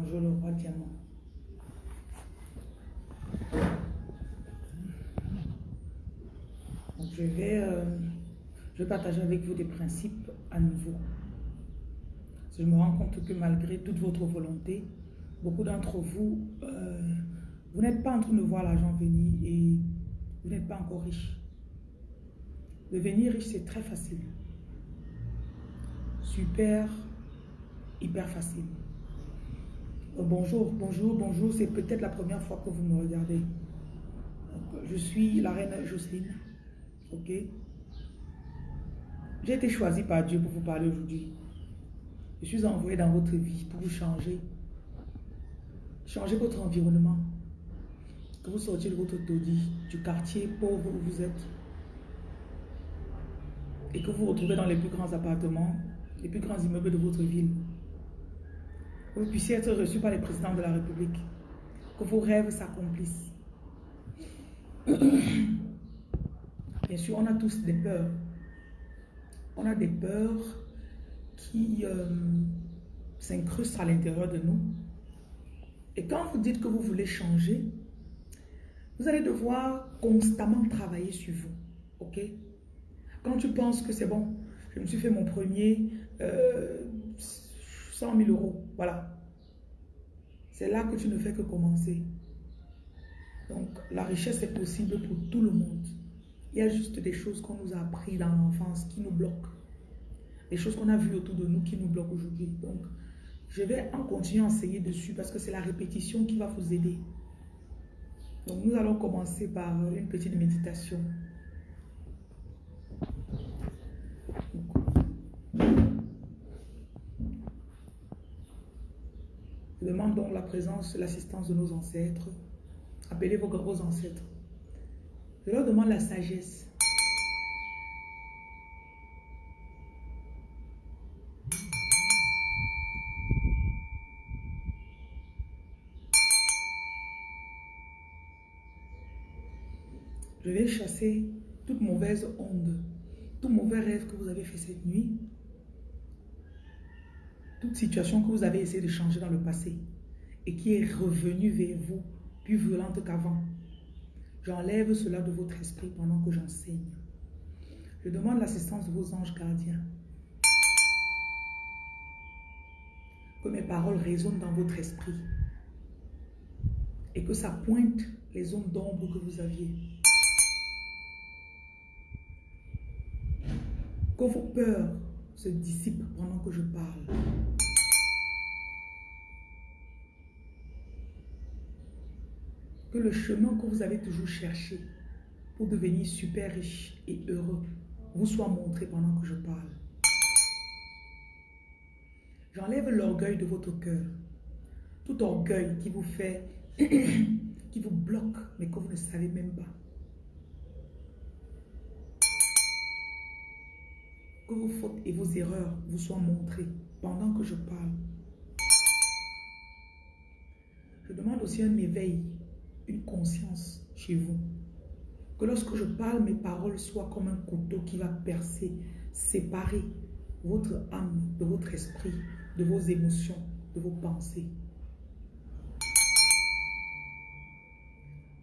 Bonjour le roi diamant. je vais, euh, je vais partager avec vous des principes à nouveau. Je me rends compte que malgré toute votre volonté, beaucoup d'entre vous, euh, vous n'êtes pas en train de voir l'argent venir et vous n'êtes pas encore riche. Devenir riche, c'est très facile. Super, hyper facile. Euh, bonjour, bonjour, bonjour. C'est peut-être la première fois que vous me regardez. je suis la reine Jocelyne. Ok? J'ai été choisie par Dieu pour vous parler aujourd'hui. Je suis envoyée dans votre vie pour vous changer. Changer votre environnement. Que vous sortiez de votre taudis, du quartier pauvre où vous êtes. Et que vous vous retrouvez dans les plus grands appartements, les plus grands immeubles de votre ville. Que vous puissiez être reçu par les présidents de la République. Que vos rêves s'accomplissent. Bien sûr, on a tous des peurs. On a des peurs qui euh, s'incrustent à l'intérieur de nous. Et quand vous dites que vous voulez changer, vous allez devoir constamment travailler sur vous. Ok? Quand tu penses que c'est bon, je me suis fait mon premier euh, 100 000 euros, voilà. C'est là que tu ne fais que commencer. Donc, la richesse est possible pour tout le monde. Il y a juste des choses qu'on nous a appris dans l'enfance qui nous bloquent. Des choses qu'on a vues autour de nous qui nous bloquent aujourd'hui. Donc, je vais en continuer à enseigner dessus parce que c'est la répétition qui va vous aider. Donc, nous allons commencer par une petite méditation. Donc la présence, l'assistance de nos ancêtres. Appelez vos gros ancêtres. Je leur demande la sagesse. Je vais chasser toute mauvaise onde, tout mauvais rêve que vous avez fait cette nuit, toute situation que vous avez essayé de changer dans le passé et qui est revenue vers vous plus violente qu'avant. J'enlève cela de votre esprit pendant que j'enseigne. Je demande l'assistance de vos anges gardiens. Que mes paroles résonnent dans votre esprit. Et que ça pointe les zones d'ombre que vous aviez. Que vos peurs se dissipent pendant que je parle. Le chemin que vous avez toujours cherché pour devenir super riche et heureux vous soit montré pendant que je parle. J'enlève l'orgueil de votre cœur. Tout orgueil qui vous fait, qui vous bloque, mais que vous ne savez même pas. Que vos fautes et vos erreurs vous soient montrées pendant que je parle. Je demande aussi un éveil conscience chez vous. Que lorsque je parle, mes paroles soient comme un couteau qui va percer, séparer votre âme de votre esprit, de vos émotions, de vos pensées.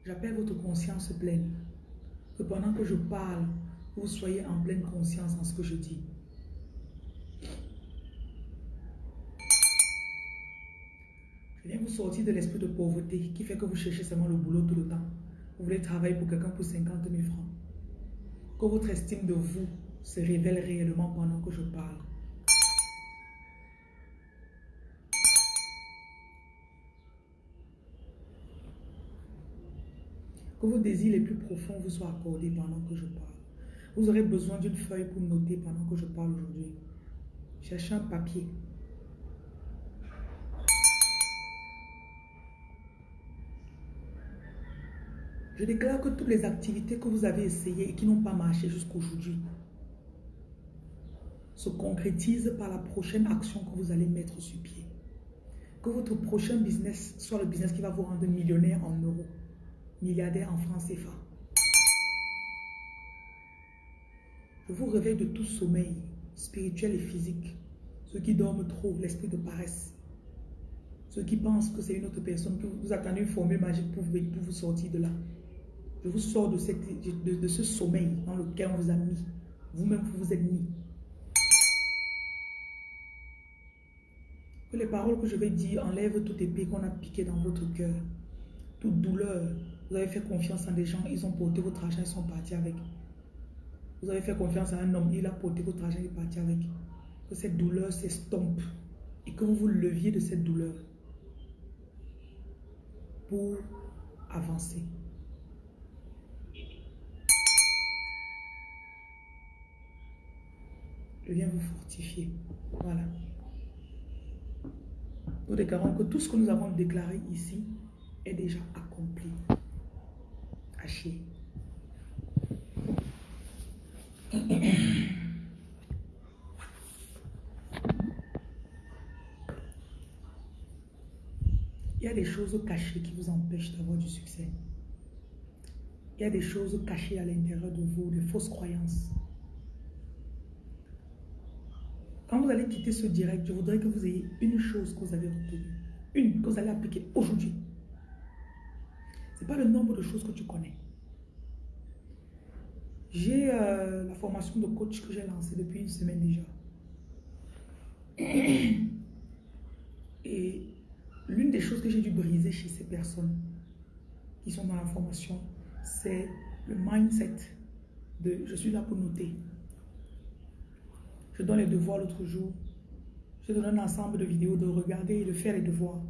J'appelle votre conscience pleine. Que pendant que je parle, vous soyez en pleine conscience en ce que je dis. Viens vous sortir de l'esprit de pauvreté qui fait que vous cherchez seulement le boulot tout le temps. Vous voulez travailler pour quelqu'un pour 50 000 francs. Que votre estime de vous se révèle réellement pendant que je parle. Que vos désirs les plus profonds vous soient accordés pendant que je parle. Vous aurez besoin d'une feuille pour noter pendant que je parle aujourd'hui. Cherchez un papier. Je déclare que toutes les activités que vous avez essayées et qui n'ont pas marché jusqu'aujourd'hui se concrétisent par la prochaine action que vous allez mettre sur pied. Que votre prochain business soit le business qui va vous rendre millionnaire en euros, milliardaire en francs CFA. Je vous réveille de tout sommeil spirituel et physique. Ceux qui dorment trop, l'esprit de paresse. Ceux qui pensent que c'est une autre personne, que vous attendez une formule magique pour, pour vous sortir de là. Je vous sors de, cette, de, ce sommeil dans lequel on vous a mis. Vous-même, vous vous êtes mis. Que les paroles que je vais dire enlèvent toute épée qu'on a piqué dans votre cœur. Toute douleur. Vous avez fait confiance en des gens, ils ont porté votre argent, ils sont partis avec. Vous avez fait confiance à un homme, il a porté votre argent, il est parti avec. Que cette douleur s'estompe et que vous vous leviez de cette douleur pour avancer. Je viens vous fortifier. Voilà. Nous déclarons que tout ce que nous avons déclaré ici est déjà accompli. Haché. Il y a des choses cachées qui vous empêchent d'avoir du succès. Il y a des choses cachées à l'intérieur de vous, des fausses croyances. Quand vous allez quitter ce direct, je voudrais que vous ayez une chose que vous avez retenue. Une que vous allez appliquer aujourd'hui. Ce n'est pas le nombre de choses que tu connais. J'ai euh, la formation de coach que j'ai lancée depuis une semaine déjà. Et l'une des choses que j'ai dû briser chez ces personnes qui sont dans la formation, c'est le mindset de je suis là pour noter. Je donne les devoirs l'autre jour. Je donne un ensemble de vidéos de regarder et de faire les devoirs.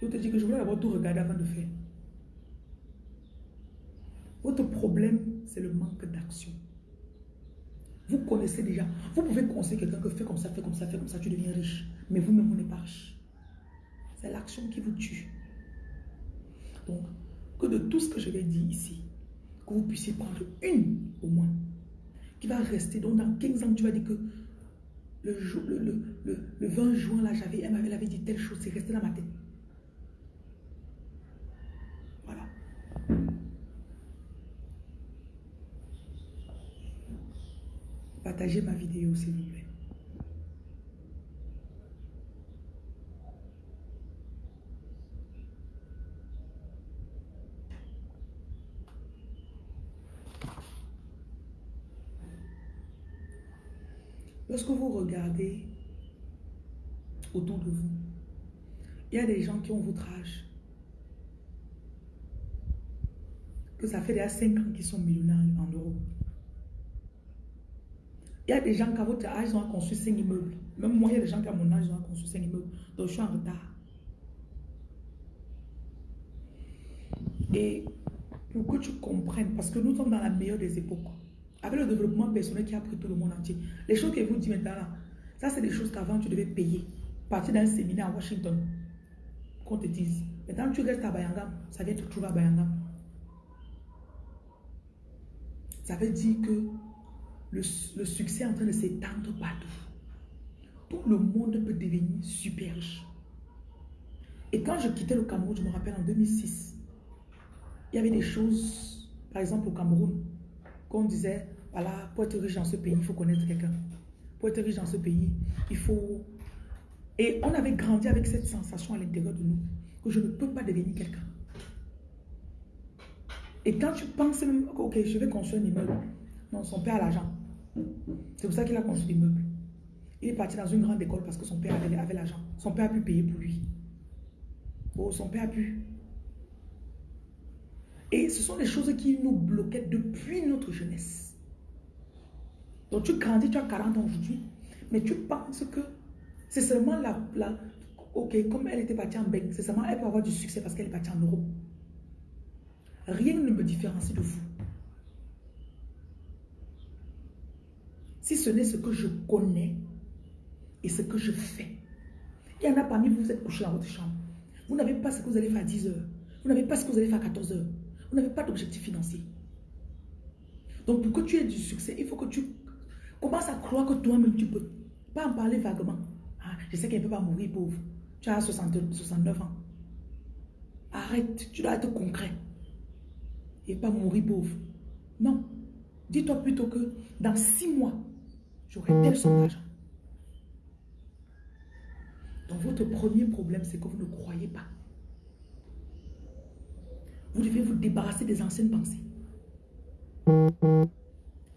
Je te dis que je voulais d'abord tout regarder avant de faire. Votre problème, c'est le manque d'action. Vous connaissez déjà. Vous pouvez conseiller quelqu'un que fait comme ça, fait comme ça, fait comme ça, tu deviens riche. Mais vous-même, vous n'êtes pas riche. C'est l'action qui vous tue. Donc, que de tout ce que je vais dire ici, que vous puissiez prendre une au moins qui va rester. Donc, dans 15 ans, tu vas dire que le, le, le, le 20 juin, là, j'avais, elle m'avait dit telle chose, c'est resté dans ma tête. Voilà. Partagez ma vidéo, s'il vous plaît. Lorsque vous regardez autour de vous, il y a des gens qui ont votre âge. Que ça fait déjà 5 ans qu'ils sont millionnaires en euros. Il y a des gens qui à votre âge ont construit 5 immeubles. Même moi, il y a des gens qui à mon âge ont construit 5 immeubles. Donc je suis en retard. Et pour que tu comprennes, parce que nous sommes dans la meilleure des époques. Avec le développement personnel qui a pris tout le monde entier. Les choses que vous dites maintenant ça c'est des choses qu'avant tu devais payer. Partir d'un séminaire à Washington. Qu'on te dise. Maintenant tu restes à Bayangam, ça vient te trouver à Bayangam. Ça veut dire que le, le succès est en train de s'étendre partout. Tout le monde peut devenir super riche. Et quand je quittais le Cameroun, je me rappelle en 2006, il y avait des choses, par exemple au Cameroun, qu'on disait, voilà, pour être riche dans ce pays, il faut connaître quelqu'un. Pour être riche dans ce pays, il faut... Et on avait grandi avec cette sensation à l'intérieur de nous, que je ne peux pas devenir quelqu'un. Et quand tu penses ok, je vais construire un immeuble. Non, son père a l'argent. C'est pour ça qu'il a construit l'immeuble. Il est parti dans une grande école parce que son père avait l'argent. Son père a pu payer pour lui. Oh, son père a pu. Et ce sont des choses qui nous bloquaient depuis notre jeunesse. Donc tu grandis, tu as 40 ans aujourd'hui, mais tu penses que c'est seulement la, la... Ok, comme elle était partie en Bec, c'est seulement elle peut avoir du succès parce qu'elle est partie en Europe. Rien ne me différencie de vous. Si ce n'est ce que je connais et ce que je fais. Il y en a parmi vous, vous êtes couché dans votre chambre. Vous n'avez pas ce que vous allez faire à 10 heures. Vous n'avez pas ce que vous allez faire à 14 heures. Vous n'avez pas d'objectif financier. Donc, pour que tu aies du succès, il faut que tu commences à croire que toi-même tu peux. Pas en parler vaguement. Ah, je sais qu'elle ne peut pas mourir pauvre. Tu as 69 ans. Arrête, tu dois être concret. Et pas mourir pauvre. Non. Dis-toi plutôt que dans six mois, j'aurai tel somme d'argent. Donc, Votre premier problème, c'est que vous ne croyez pas. Vous devez vous débarrasser des anciennes pensées.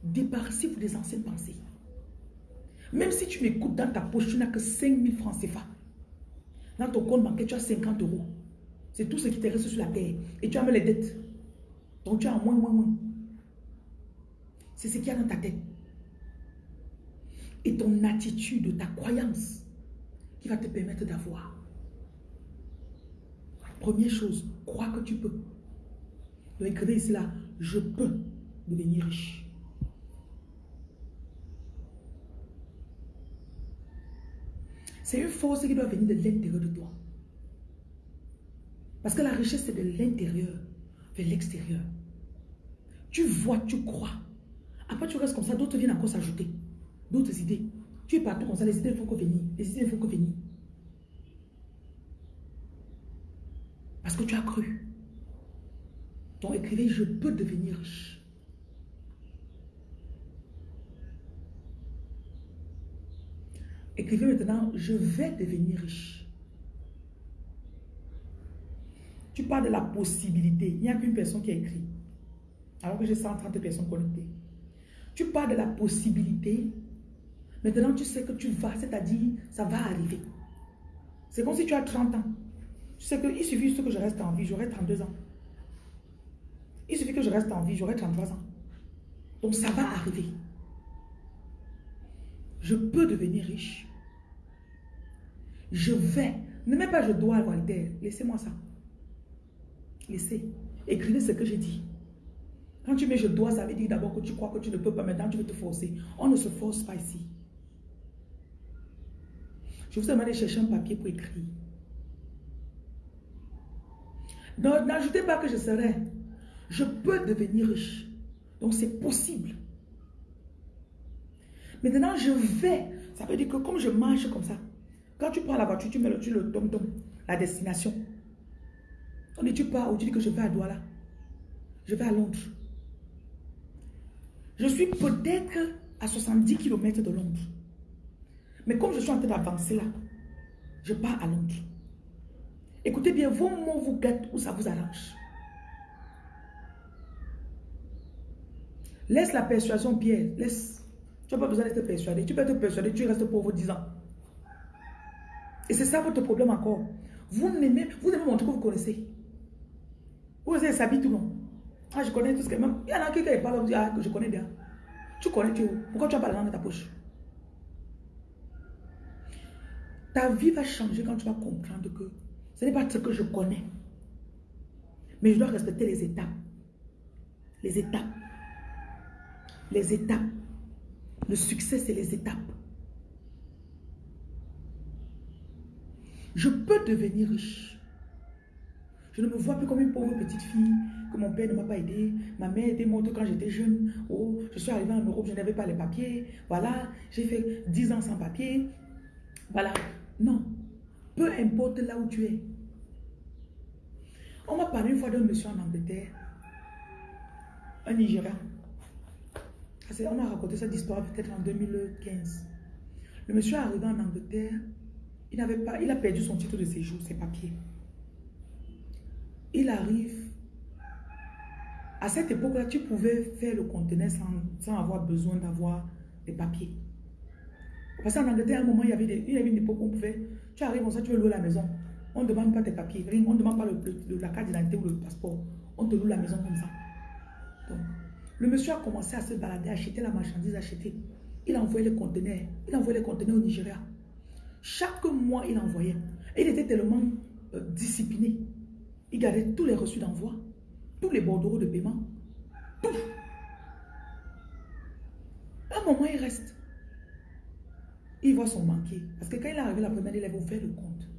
Débarrassez-vous des anciennes pensées. Même si tu m'écoutes dans ta poche, tu n'as que 5 000 francs CFA. Dans ton compte bancaire, tu as 50 euros. C'est tout ce qui te reste sur la terre. Et tu as même les dettes. Donc tu as moins, moins, moins. C'est ce qu'il y a dans ta tête. Et ton attitude, ta croyance qui va te permettre d'avoir. Première chose, crois que tu peux. Écrivez ici là, je peux devenir riche. C'est une force qui doit venir de l'intérieur de toi. Parce que la richesse, c'est de l'intérieur vers l'extérieur. Tu vois, tu crois. Après, tu restes comme ça, d'autres viennent encore s'ajouter. D'autres idées. Tu es partout comme ça, les idées ne font que venir. Les idées ne font que venir. Parce que tu as cru. Donc écrivez, je peux devenir riche. Écrivez maintenant, je vais devenir riche. Tu parles de la possibilité. Il n'y a qu'une personne qui a écrit. Alors que j'ai 130 personnes connectées. Tu parles de la possibilité. Maintenant, tu sais que tu vas, c'est-à-dire, ça va arriver. C'est comme si tu as 30 ans. Tu sais qu'il suffit que je reste en vie, j'aurai 32 ans. Il suffit que je reste en vie, j'aurai 33 ans. Donc ça va arriver. Je peux devenir riche. Je vais. Ne mets pas je dois, Walter. Laissez-moi ça. Laissez. Écrivez ce que j'ai dit. Quand tu mets je dois, ça veut dire d'abord que tu crois que tu ne peux pas. Maintenant, tu veux te forcer. On ne se force pas ici. Je vous demande de chercher un papier pour écrire. N'ajoutez pas que je serai. Je peux devenir riche. Donc c'est possible. Maintenant, je vais. Ça veut dire que comme je marche comme ça, quand tu prends la voiture, tu mets le, tom la destination. On dit tu pars ou tu dis que je vais à Douala. Je vais à Londres. Je suis peut-être à 70 km de Londres. Mais comme je suis en train d'avancer là, je pars à Londres. Écoutez bien, vos mots vous gâtent ou ça vous arrange. Laisse la persuasion, Pierre. Laisse. Tu n'as pas besoin d'être persuadé. Tu peux être persuadé, tu restes pauvre 10 ans. Et c'est ça votre problème encore. Vous n'aimez, vous aimez montrer que vous connaissez. Vous avez s'habiller tout le monde. Ah, je connais tout ce que même. Il y en a qui parle, vous dit, ah, je connais bien. Tu connais, tu Pourquoi tu n'as pas la langue dans ta poche? Ta vie va changer quand tu vas comprendre que ce n'est pas ce que je connais. Mais je dois respecter les étapes. Les étapes. Les étapes. Le succès, c'est les étapes. Je peux devenir riche. Je ne me vois plus comme une pauvre petite fille que mon père ne m'a pas aidé. Ma mère était morte quand j'étais jeune. Oh, je suis arrivée en Europe, je n'avais pas les papiers. Voilà, j'ai fait 10 ans sans papiers. Voilà. Non. Peu importe là où tu es. On m'a parlé une fois d'un monsieur en Angleterre. Un Nigérian. On a raconté cette histoire peut-être en 2015. Le monsieur est arrivé en Angleterre. Il, n'avait pas, il a perdu son titre de séjour, ses papiers. Il arrive. À cette époque-là, tu pouvais faire le conteneur sans, avoir besoin d'avoir des papiers. Parce qu'en Angleterre, à un moment, il y avait, avait une époque où on pouvait. Tu arrives comme ça, tu veux louer la maison. On ne demande pas tes papiers. On ne demande pas le, la carte d'identité ou le passeport. On te loue la maison comme ça. Donc, le monsieur a commencé à se balader, acheter la marchandise, acheter. Il envoyait les conteneurs. Il envoyait les conteneurs au Nigeria. Chaque mois, il envoyait. Il était tellement euh, discipliné. Il gardait tous les reçus d'envoi, tous les bordereaux de paiement, tout. À un moment, il reste. Il voit son banquier. Parce que quand il est arrivé la première, il avait ouvert le compte.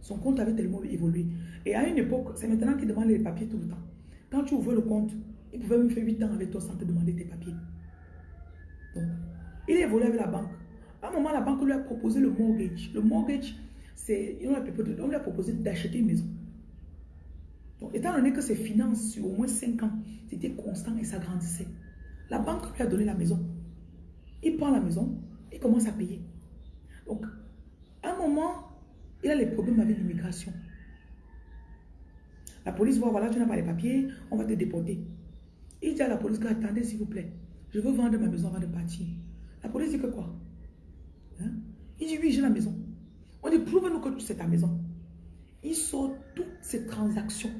Son compte avait tellement évolué. Et à une époque, c'est maintenant qu'il demande les papiers tout le temps. Quand tu ouvres le compte, il pouvait même faire 8 ans avec toi sans te demander tes papiers. Donc, il est évolué avec la banque. À un moment, la banque lui a proposé le mortgage. Le mortgage, c'est, on lui a proposé d'acheter une maison. Donc, étant donné que ses finances sur au moins 5 ans, c'était constant et ça grandissait, la banque lui a donné la maison. Il prend la maison, il commence à payer. Donc, à un moment, Il a les problèmes avec l'immigration. La police voit, voilà, tu n'as pas les papiers, on va te déporter. Il dit à la police, attendez s'il vous plaît, je veux vendre ma maison avant de partir. La police dit que quoi? Hein? Il dit, oui, j'ai la maison. On dit, prouve-nous que c'est ta maison. Il sort toutes ces transactions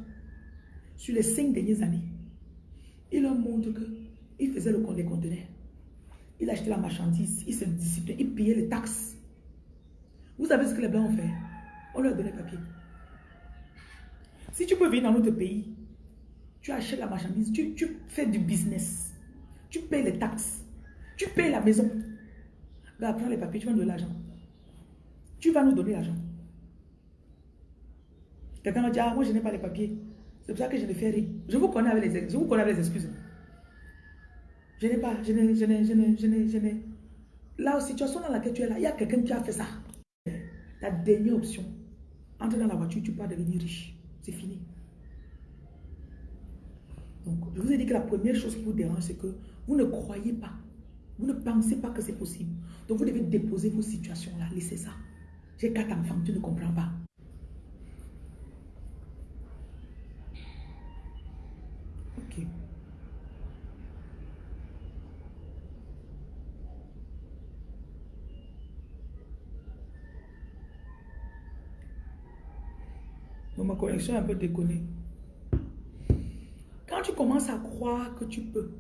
sur les cinq dernières années. Il leur montre qu'il faisait le compte des conteneurs. Il achetait la marchandise, il se disciplinait, il payait les taxes. Vous savez ce que les Blancs ont fait? On leur donné papier. Si tu peux venir dans notre pays, tu achètes la marchandise, tu, tu fais du business, tu payes les taxes, tu payes la maison. Regarde, prends les papiers, tu vas nous donner l'argent. Tu vas nous donner l'argent. Quelqu'un m'a dit, ah, moi je n'ai pas les papiers. C'est pour ça que je ne fais rien. Je vous connais avec les, je vous connais avec les excuses. Je n'ai pas, je n'ai, je n'ai, je n'ai, je n'ai, je n'ai. Là, situation dans laquelle tu es là, il y a quelqu'un qui a fait ça. La dernière option. Entre dans la voiture, tu peux devenir riche. C'est fini. Donc, je vous ai dit que la première chose qui vous dérange, c'est que vous ne croyez pas. Vous ne pensez pas que c'est possible. Donc, vous devez déposer vos situations-là. Laissez ça. J'ai quatre enfants, tu ne comprends pas. Ok. Donc ma connexion est un peu déconnée. Tu commences à croire que tu peux,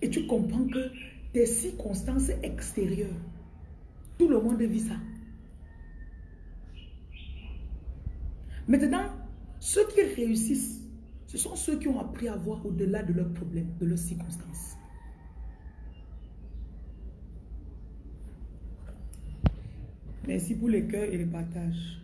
et tu comprends que tes circonstances extérieures, tout le monde vit ça. Maintenant, ceux qui réussissent, ce sont ceux qui ont appris à voir au-delà de leurs problèmes, de leurs circonstances. Merci pour les cœurs et les partages.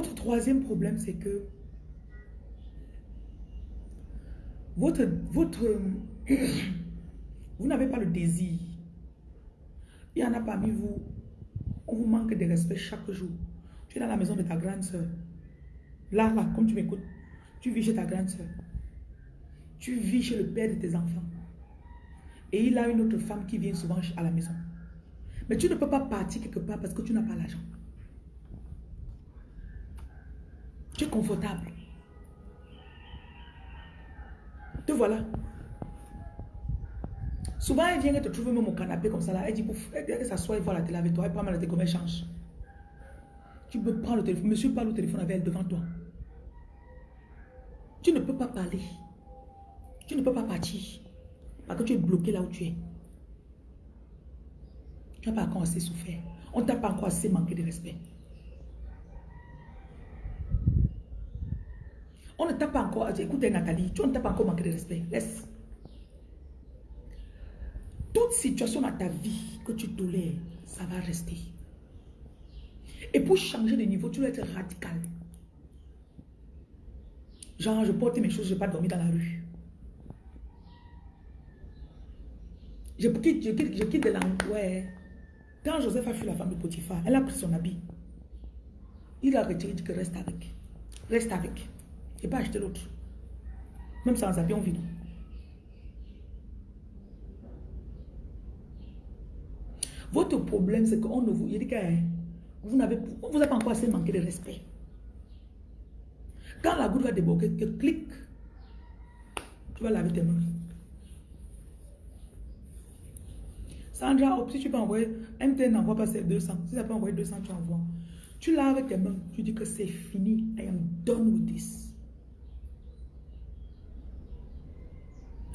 Votre troisième problème, c'est que votre, votre, vous n'avez pas le désir. Il y en a parmi vous, on vous manque de respect chaque jour. Tu es dans la maison de ta grande soeur. Là, là, comme tu m'écoutes, tu vis chez ta grande soeur. Tu vis chez le père de tes enfants. Et il a une autre femme qui vient souvent à la maison. Mais tu ne peux pas partir quelque part parce que tu n'as pas l'argent. Tu es confortable. Te voilà. Souvent, elle vient te trouver même au canapé comme ça là. Elle dit, elle s'assoit et voit la télé avec toi. Elle prend mal la télé comme elle change. Tu peux prendre le téléphone. Monsieur parle au téléphone avec elle devant toi. Tu ne peux pas parler. Tu ne peux pas partir. Parce que tu es bloqué là où tu es. Tu n'as pas encore assez souffert. On t'a pas encore assez manqué de respect. On ne t'a pas encore... Écoutez Nathalie, tu ne t'a pas encore manqué de respect. Laisse. Toute situation dans ta vie que tu tolères, ça va rester. Et pour changer de niveau, tu dois être radical. Genre, je porte mes choses, je ne vais pas dormir dans la rue. Je quitte, je quitte, je quitte de Ouais. Quand Joseph a fui la femme de Potiphar, elle a pris son habit. Il a retiré, il dit que reste avec. Reste avec et pas acheter l'autre. Même sans habit, on vit. Votre problème, c'est qu'on ne vous... Il dit que hein, vous n'avez vous pas encore assez manqué de respect. Quand la goutte va déborder, que clique, tu vas laver tes mains. Sandra, si tu peux envoyer, MT n'envoie pas ces 200. Si ça peut envoyer 200, tu envoies. Tu laves tes mains, tu dis que c'est fini. I am done with this.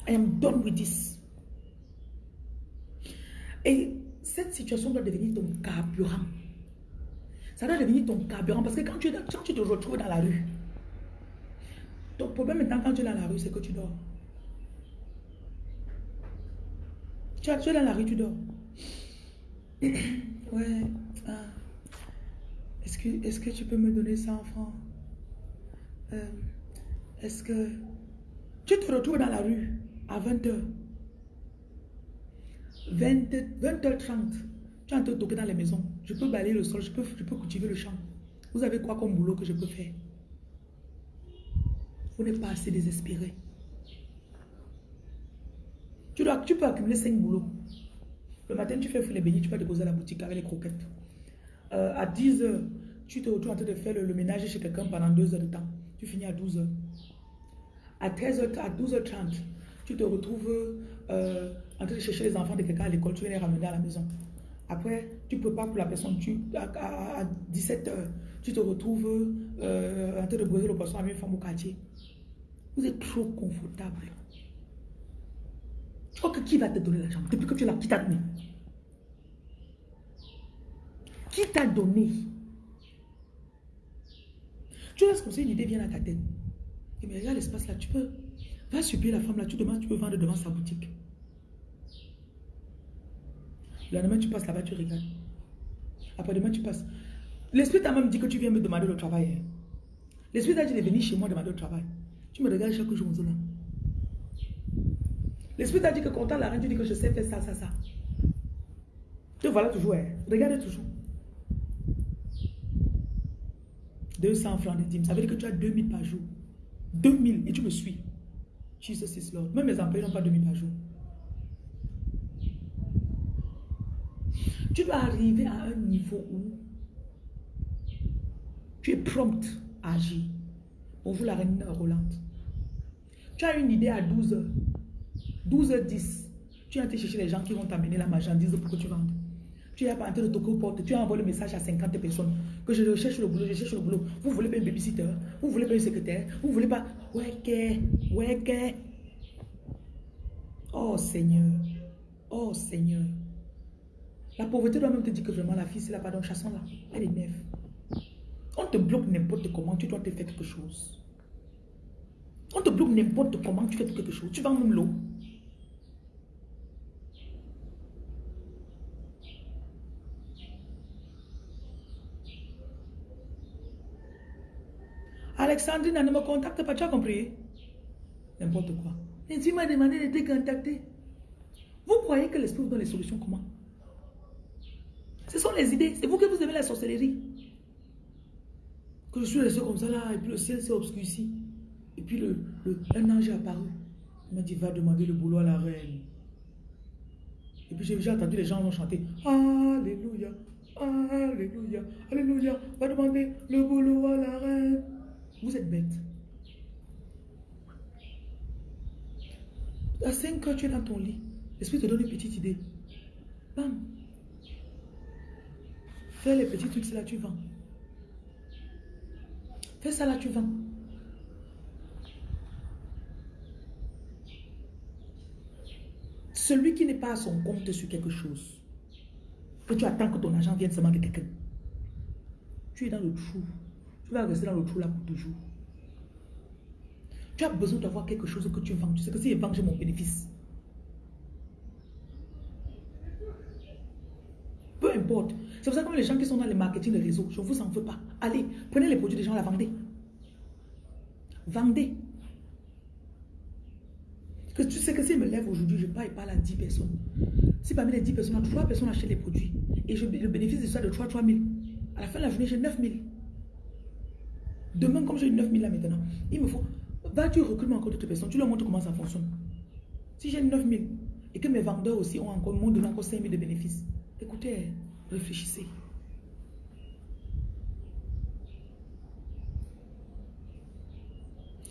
I am done with this. Et cette situation doit devenir ton carburant. Ça doit devenir ton carburant parce que quand tu, quand tu te retrouves dans la rue, ton problème maintenant quand tu es dans la rue, c'est que tu dors. Tu, es dans la rue, tu dors. ouais. Ah. Est-ce que, est que tu peux me donner 100 francs? Euh, est-ce que... Tu te retrouves dans la rue? À 20h. 20, h 30 tu es en train de toquer dans les maisons. Je peux balayer le sol, je peux, cultiver le champ. Vous avez quoi comme boulot que je peux faire? Vous n'êtes pas assez désespéré. Tu, dois, peux accumuler 5 boulots. Le matin, tu fais les beignets, tu peux déposer à la boutique avec les croquettes. Euh, à 10 heures, tu te retrouves en train de faire le, ménage chez quelqu'un pendant 2 heures de temps. Tu finis à 12 heures. À 13h, à 12h30, tu te retrouves euh, en train de chercher les enfants de quelqu'un à l'école, tu viens les ramener à la maison. Après, tu peux pas pour la personne, tu, à, 17h, tu te retrouves euh, en train de brûler le poisson avec une femme au quartier. Vous êtes trop confortable. Oh, que qui va te donner l'argent Depuis que tu l'as, qui t'a donné? Qui t'a donné? Tu laisses comme ça une idée vient à ta tête. Et mais regarde l'espace là, tu peux. Va subir la femme là, tu demandes, tu peux vendre devant sa boutique. Le lendemain, tu passes là-bas, tu regardes. Après demain, tu passes. L'esprit t'a même dit que tu viens me demander le travail. Hein. L'esprit t'a dit de venir chez moi demander le travail. Tu me regardes chaque jour là. L'esprit t'a dit que quand la reine, tu dis que je sais faire ça, ça, ça. Te voilà toujours. Hein. Regarde toujours. 200 francs de dîmes. Ça veut dire que tu as 2000 par jour. 2000 et tu me suis. Jesus is Lord. Même mes employés n'ont pas 2000 par jour. Tu dois arriver à un niveau où tu es prompt à agir. Bonjour la reine Rolande. Tu as une idée à 12h. 12h10. Tu as été chercher les gens qui vont t'amener la marchandise pour que tu vendes. Tu es en train de toquer aux portes. Tu as envoyé le message à 50 personnes que je cherche le boulot, je cherche le boulot. Vous voulez pas un babysitter? Vous voulez pas un secrétaire? Vous voulez pas... Ouais, ouais, Oh Seigneur. Oh Seigneur. La pauvreté doit même te dire que vraiment la fille, c'est la pardon, chassons là. Elle est neuve. On te bloque n'importe comment, tu dois te faire quelque chose. On te bloque n'importe comment, tu fais quelque chose. Tu vends même l'eau. Alexandrine, ne me contacte pas, tu as compris? N'importe quoi. Et tu m'as demandé de te. Vous croyez que l'esprit vous donne les solutions comment? Ce sont les idées. C'est vous que vous aimez la sorcellerie. Que je suis resté comme ça là, et puis le ciel s'est obscurci. Et puis le, un ange est apparu. Il m'a dit, va demander le boulot à la reine. Et puis j'ai entendu les gens vont chanter Alléluia, Alléluia, Alléluia, va demander le boulot à la reine. Vous êtes bête. À 5 heures, tu es dans ton lit. L'esprit te donne une petite idée. Bam, Fais les petits trucs, là, tu vends. Fais ça, là, tu vends. Celui qui n'est pas à son compte sur quelque chose, que tu attends que ton argent vienne seulement de quelqu'un, tu es dans le trou. Tu vas rester dans le trou là pour toujours. Tu as besoin d'avoir quelque chose que tu vends. Tu sais que si je vends, j'ai mon bénéfice. Peu importe. C'est pour ça que les gens qui sont dans le marketing de réseau, je ne vous en veux pas. Allez, prenez les produits des gens, la vendez. Vendez. Que tu sais que si je me lève aujourd'hui, je parle, parle à 10 personnes. Si parmi les 10 personnes, 3 personnes achètent les produits et le bénéfice de ça de 3 3 000. À la fin de la journée, j'ai 9 000. Demain, comme j'ai 9 000 là maintenant, il me faut. Va, tu recrutes encore d'autres personnes, tu leur montres comment ça fonctionne. Si j'ai 9 000 et que mes vendeurs aussi ont encore, m'ont donné encore 5 000 de bénéfices, écoutez, Réfléchissez.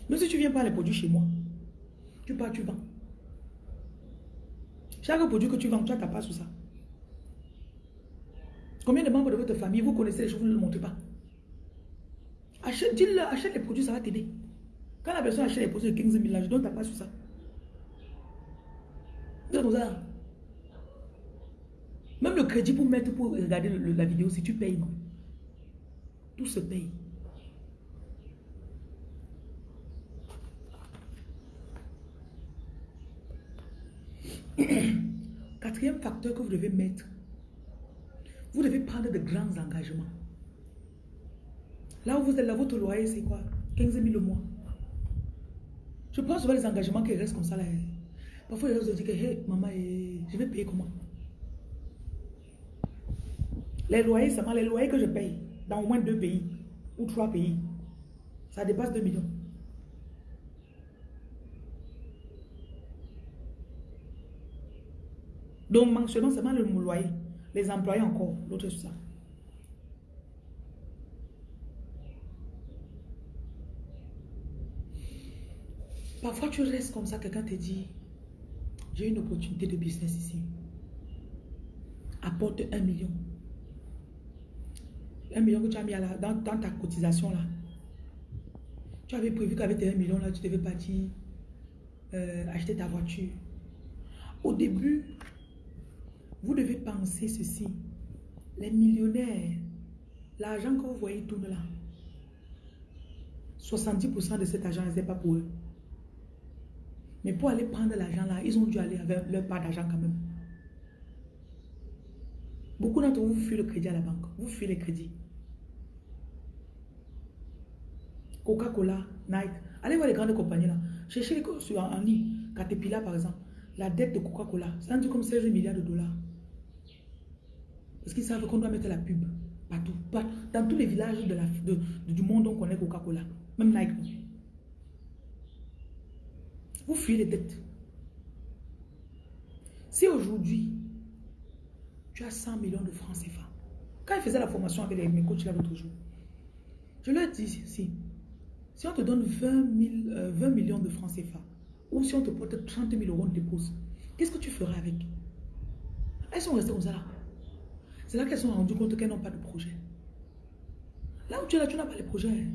Mais si tu viens pas les produits chez moi, tu pars, tu vends. Chaque produit que tu vends, tu as ta part sur ça. Combien de membres de votre famille, vous connaissez les choses, vous ne le montrez pas. Achète, achète les produits, ça va t'aider. Quand la personne achète les produits de 15 000, là, je donne ta part sur ça. Même le crédit pour mettre, pour regarder la vidéo, si tu payes, non. Tout se paye. Quatrième facteur que vous devez mettre, vous devez prendre de grands engagements. Là où vous êtes là, votre loyer, c'est quoi? 15 000 le mois. Je prends souvent les engagements qui restent comme ça. Là. Parfois, les gens se disent que, hey, maman, eh, je vais payer comment? Les loyers, seulement les loyers que je paye dans au moins deux pays ou trois pays, ça dépasse 2 millions. Donc, mensuellement, seulement le loyer. Les employés encore, l'autre ça. Parfois, tu restes comme ça, quelqu'un te dit, j'ai une opportunité de business ici. Apporte un million. Un million que tu as mis dans, ta cotisation là. Tu avais prévu qu'avec tes million là, tu devais partir euh, acheter ta voiture. Au début, vous devez penser ceci. Les millionnaires, l'argent que vous voyez tourner là, 70% de cet argent n'est pas pour eux. Mais pour aller prendre l'argent là, ils ont dû aller avec leur part d'argent quand même. Beaucoup d'entre vous, vous fuyez le crédit à la banque. Vous fuyez les crédits. Coca-Cola, Nike. Allez voir les grandes compagnies là. Cherchez les sur en. Caterpillar par exemple. La dette de Coca-Cola, c'est rendu comme 16 milliards de dollars. Parce qu'ils savent qu'on doit mettre la pub partout. Dans tous les villages du monde, on connaît Coca-Cola. Même Nike. Vous fuyez les dettes. Si aujourd'hui, tu as 100 millions de francs CFA, quand il faisait la formation avec mes coachs l'autre jour, je leur dis si, si on te donne 20, 20 euh, millions de francs CFA, ou si on te porte 30 000 euros de dépose, qu'est-ce que tu ferais avec? Elles sont restées comme ça là. C'est là qu'elles sont rendues compte qu'elles n'ont pas de projet. Là où tu es là, tu n'as pas de projet.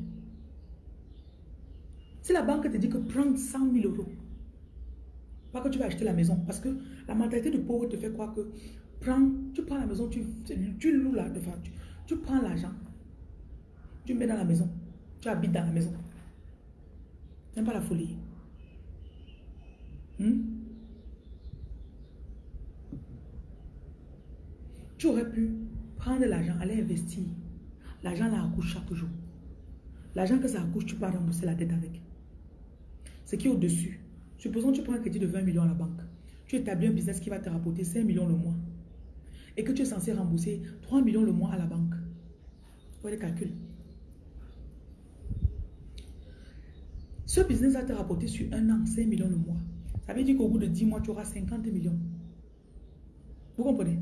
Si la banque te dit que prends 100 000 euros, pas que tu vas acheter la maison. Parce que la mentalité de pauvre te fait croire que prends, tu prends la maison, tu, tu loues là, tu, tu prends l'argent, tu mets dans la maison, tu habites dans la maison. C'est pas la folie. Hmm? Tu aurais pu prendre l'argent, aller investir. L'argent là accouche chaque jour. L'argent que ça accouche, tu peux rembourser la dette avec. Ce qui est au-dessus, Supposons que tu prends un crédit de 20 millions à la banque. Tu établis un business qui va te rapporter 5 millions le mois. Et que tu es censé rembourser 3 millions le mois à la banque. Voilà les calculs. Ce business va te rapporter sur un an 5 millions le mois. Ça veut dire qu'au bout de 10 mois, tu auras 50 millions. Vous comprenez?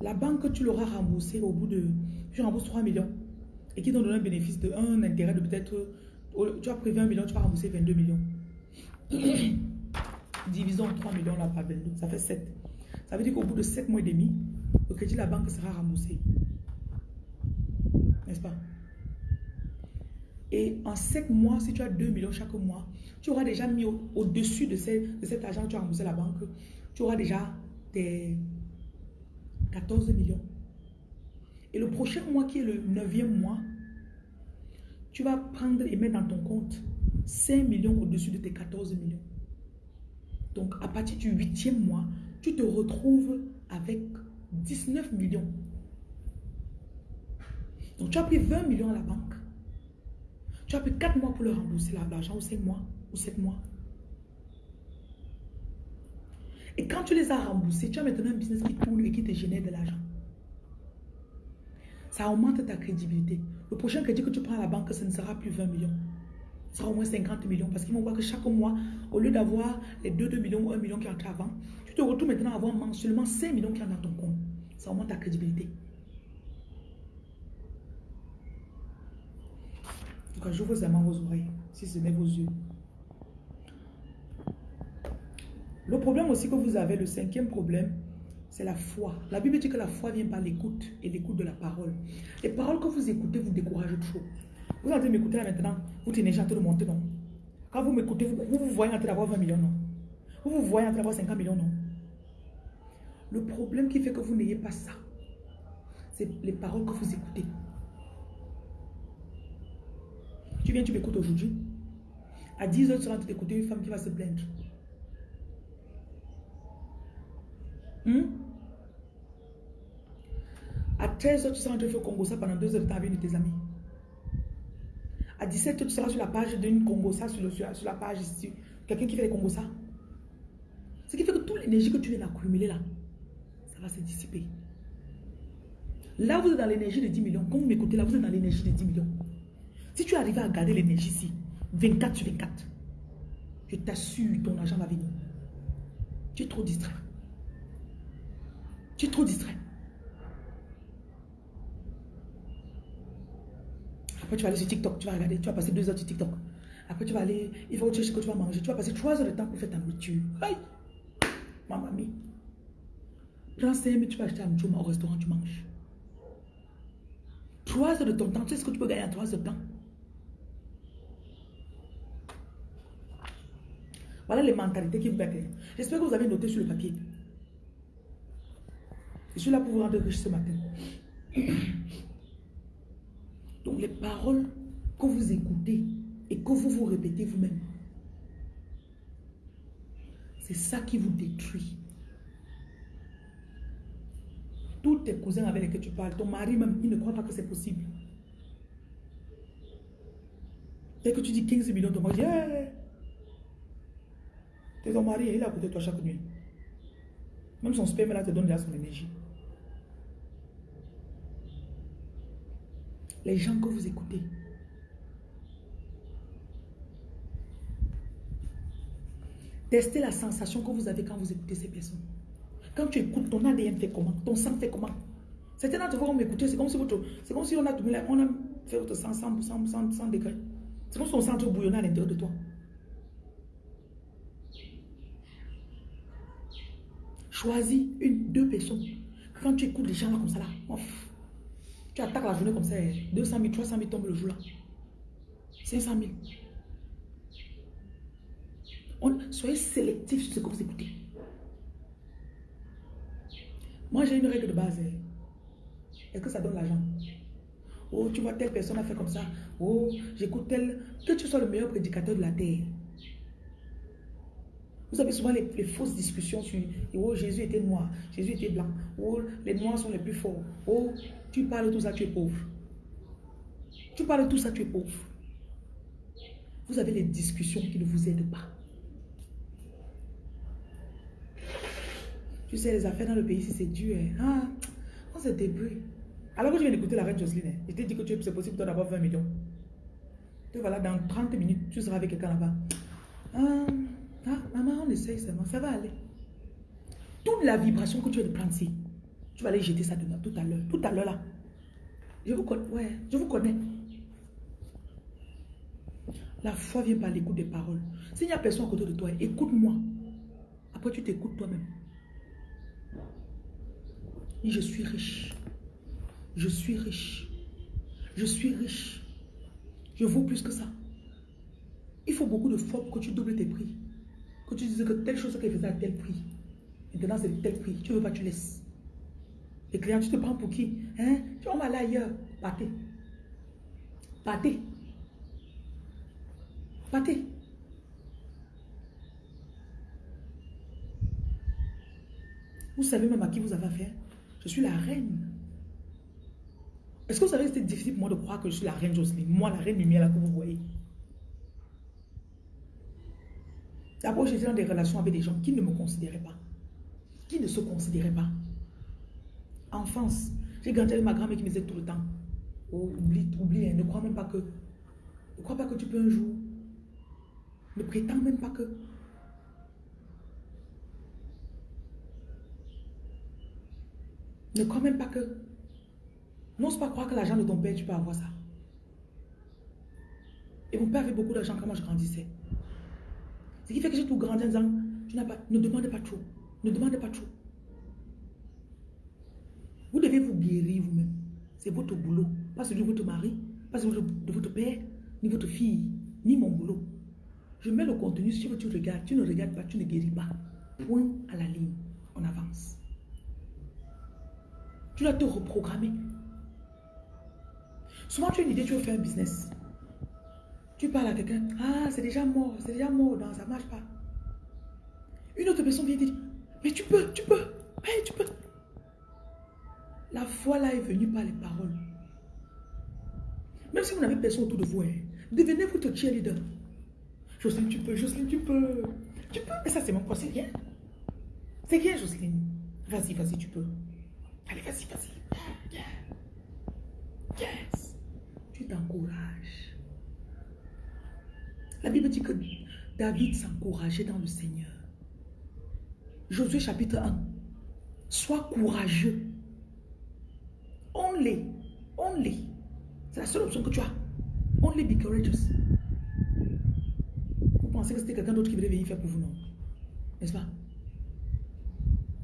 La banque, tu l'auras remboursé au bout de... Tu rembourses 3 millions et qui donne un bénéfice de un intérêt de peut-être... Tu as prévu 1 million, tu vas rembourser 22 millions. Divisons 3 millions là par 22, ça fait 7. Ça veut dire qu'au bout de 7 mois et demi, le crédit de la banque sera remboursé. N'est-ce pas? Et en 7 mois, si tu as 2 millions chaque mois, tu auras déjà mis au-dessus de, de, cet argent que tu as remboursé à la banque, tu auras déjà tes 14 millions. Et le prochain mois qui est le 9e mois, tu vas prendre et mettre dans ton compte 5 millions au-dessus de tes 14 millions. Donc, à partir du huitième mois, tu te retrouves avec 19 millions. Donc, tu as pris 20 millions à la banque. Tu as pris 4 mois pour le rembourser, l'argent, ou 5 mois, ou 7 mois. Et quand tu les as remboursés, tu as maintenant un business qui tourne et qui te génère de l'argent. Ça augmente ta crédibilité. Le prochain crédit que tu prends à la banque, ce ne sera plus 20 millions sera au moins 50 millions parce qu'ils vont voir que chaque mois, au lieu d'avoir les 2, 2 millions ou 1 million qui entrent avant, tu te retrouves maintenant à avoir mensuellement 5 millions qui entrent dans ton compte. Ça augmente ta crédibilité. Cas, j'ouvre vraiment vos oreilles, si ce n'est vos yeux. Le problème aussi que vous avez, le cinquième problème, c'est la foi. La Bible dit que la foi vient par l'écoute et l'écoute de la parole. Les paroles que vous écoutez vous découragent trop. Vous êtes en train de m'écouter maintenant, vous tenez déjà en train de monter, non? Quand vous m'écoutez, vous, vous, voyez en train d'avoir 20 millions, non? Vous vous voyez en train d'avoir 50 millions, non? Le problème qui fait que vous n'ayez pas ça, c'est les paroles que vous écoutez. Tu viens, tu m'écoutes aujourd'hui. À 10 h tu rentres d'écouter une femme qui va se plaindre. Hmm? À 13 h tu seras en train de faire Congo ça pendant 2 heures de temps avec de tes amis. À 17h, tu seras sur la page d'une Congosa, sur, sur, la page ici. Quelqu'un qui fait des ça. Ce qui fait que toute l'énergie que tu viens d'accumuler là, ça va se dissiper. Là, vous êtes dans l'énergie de 10 millions. Quand vous m'écoutez là, vous êtes dans l'énergie de 10 millions. Si tu arrives à garder l'énergie ici, 24 sur 24, je t'assure, ton argent va venir. Tu es trop distrait. Tu es trop distrait. Après, tu vas aller sur TikTok, tu vas regarder, tu vas passer deux heures sur TikTok. Après, tu vas aller, il que tu ce que tu vas manger. Tu vas passer trois heures de temps pour faire ta nourriture. Aïe! Ma mamie. Prends 5 minutes, tu vas acheter un nourriture au restaurant, tu manges. Trois heures de ton temps, tu sais ce que tu peux gagner en trois heures de temps? Voilà les mentalités qui vous battent. J'espère que vous avez noté sur le papier. Je suis là pour vous rendre riche ce matin. Donc les paroles que vous écoutez et que vous vous répétez vous-même, c'est ça qui vous détruit. Tous tes cousins avec lesquels tu parles, ton mari même, il ne croit pas que c'est possible. Dès que tu dis 15 millions, ton mari dit, c'est ton mari, il est à côté de toi chaque nuit. Même son sperme là te donne déjà son énergie. Les gens que vous écoutez. Testez la sensation que vous avez quand vous écoutez ces personnes. Quand tu écoutes, ton ADN fait comment? Ton sang fait comment? Certains d'entre vous vont m'écouter, c'est comme si c'est comme si on a, on a fait votre sang 100, 100, 100, 100 degrés. C'est comme si ton sang bouillonnait à l'intérieur de toi. Choisis une, deux personnes. Quand tu écoutes les gens là comme ça là, tu attaques la journée comme ça, 200 000, 300 000 tombent le jour là. 500 000. On, soyez sélectif sur ce que vous écoutez. Moi, j'ai une règle de base. Hein. Est-ce que ça donne l'argent? Oh, tu vois, telle personne a fait comme ça. Oh, j'écoute tel. Que tu sois le meilleur prédicateur de la terre. Vous avez souvent les, fausses discussions sur oh, Jésus était noir, Jésus était blanc, oh, les noirs sont les plus forts. Oh, tu parles de tout ça, tu es pauvre. Tu parles de tout ça, tu es pauvre. Vous avez les discussions qui ne vous aident pas. Tu sais, les affaires dans le pays, c'est dur, hein. ah, on se débrouille. Alors que je viens d'écouter la reine Jocelyne, hein, je t'ai dit que c'est possible d'avoir 20 millions. Tu voilà, dans 30 minutes, tu seras avec quelqu'un là-bas. Ah, ah, maman, on essaye seulement, ça va aller. Toute la vibration que tu viens de prendre ici, tu vas aller jeter ça demain, tout à l'heure. Tout à l'heure là. Je vous connais. Ouais, je vous connais. La foi vient par l'écoute des paroles. S'il n'y a personne à côté de toi, écoute-moi. Après, tu t'écoutes toi-même. je suis riche. Je suis riche. Je suis riche. Je vaux plus que ça. Il faut beaucoup de foi pour que tu doubles tes prix. Que tu dises que telle chose qu'elle faisait à tel prix. Maintenant, c'est tel prix. Tu ne veux pas, tu laisses. Les clients, tu te prends pour qui hein? Tu vas aller ailleurs. Partez. Partez. Partez. Vous savez même à qui vous avez affaire Je suis la reine. Est-ce que vous savez que c'était difficile pour moi de croire que je suis la reine Jocelyne? Moi, la reine lumière là que vous voyez. D'abord, j'étais dans des relations avec des gens qui ne me considéraient pas. Qui ne se considéraient pas. Enfance, j'ai grandi avec ma grand-mère qui me disait tout le temps, oh, oublie, oublie, hein, ne crois même pas que, ne crois pas que tu peux un jour. Ne prétends même pas que. Ne crois même pas que. N'ose pas croire que l'argent de ton père, tu peux avoir ça. Et mon père avait beaucoup d'argent quand moi je grandissais. Ce qui fait que j'ai tout grandi en disant, tu n'as ne demande pas trop. Ne demande pas trop. Vous devez vous guérir vous-même. C'est votre boulot. Pas celui de votre mari, pas celui de votre père, ni votre fille, ni mon boulot. Je mets le contenu, si tu regardes, tu ne regardes pas, tu ne guéris pas. Point à la ligne. On avance. Tu dois te reprogrammer. Souvent, tu as une idée, tu veux faire un business. Tu parles à quelqu'un, ah, c'est déjà mort, c'est déjà mort, non, ça ne marche pas. Une autre personne vient te dire, mais tu peux, tu peux, tu peux. La foi là est venue par les paroles. Même si vous n'avez personne autour de vous, hein, devenez votre cheerleader. Jocelyne, tu peux, Jocelyne, tu peux. Tu peux, mais ça c'est mon c'est rien. C'est rien, Jocelyne. Vas-y, vas-y, tu peux. Allez, vas-y, vas-y. Yes. Tu t'encourages. La Bible dit que David s'encourageait dans le Seigneur. Josué chapitre 1. Sois courageux. Only. Only. C'est la seule option que tu as. Only be courageous. Vous pensez que c'était quelqu'un d'autre qui voulait venir faire pour vous, non? N'est-ce pas?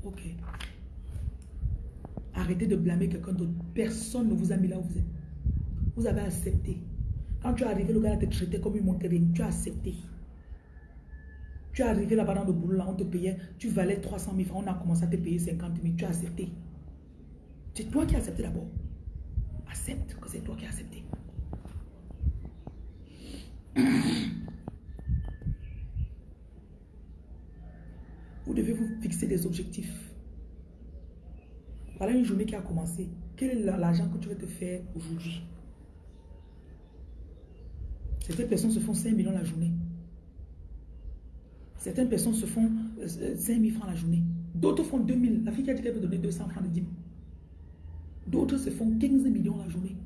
Ok. Arrêtez de blâmer quelqu'un d'autre. Personne ne vous a mis là où vous êtes. Vous avez accepté. Quand tu es arrivé, le gars te traité comme une montagne. Tu as accepté. Tu es arrivé là-bas dans le boulot, on te payait, tu valais 300 000 francs, on a commencé à te payer 50 000, tu as accepté. C'est toi qui as accepté d'abord. Accepte que c'est toi qui as accepté. Vous devez vous fixer des objectifs. Voilà une journée qui a commencé. Quel est l'argent que tu veux te faire aujourd'hui? Certaines personnes se font 5 millions la journée. Certaines personnes se font 5 euh, 000 francs la journée. D'autres font 2 000. La fille qui a dit qu'elle veut donner 200 francs de dîme. D'autres se font 15 millions la journée.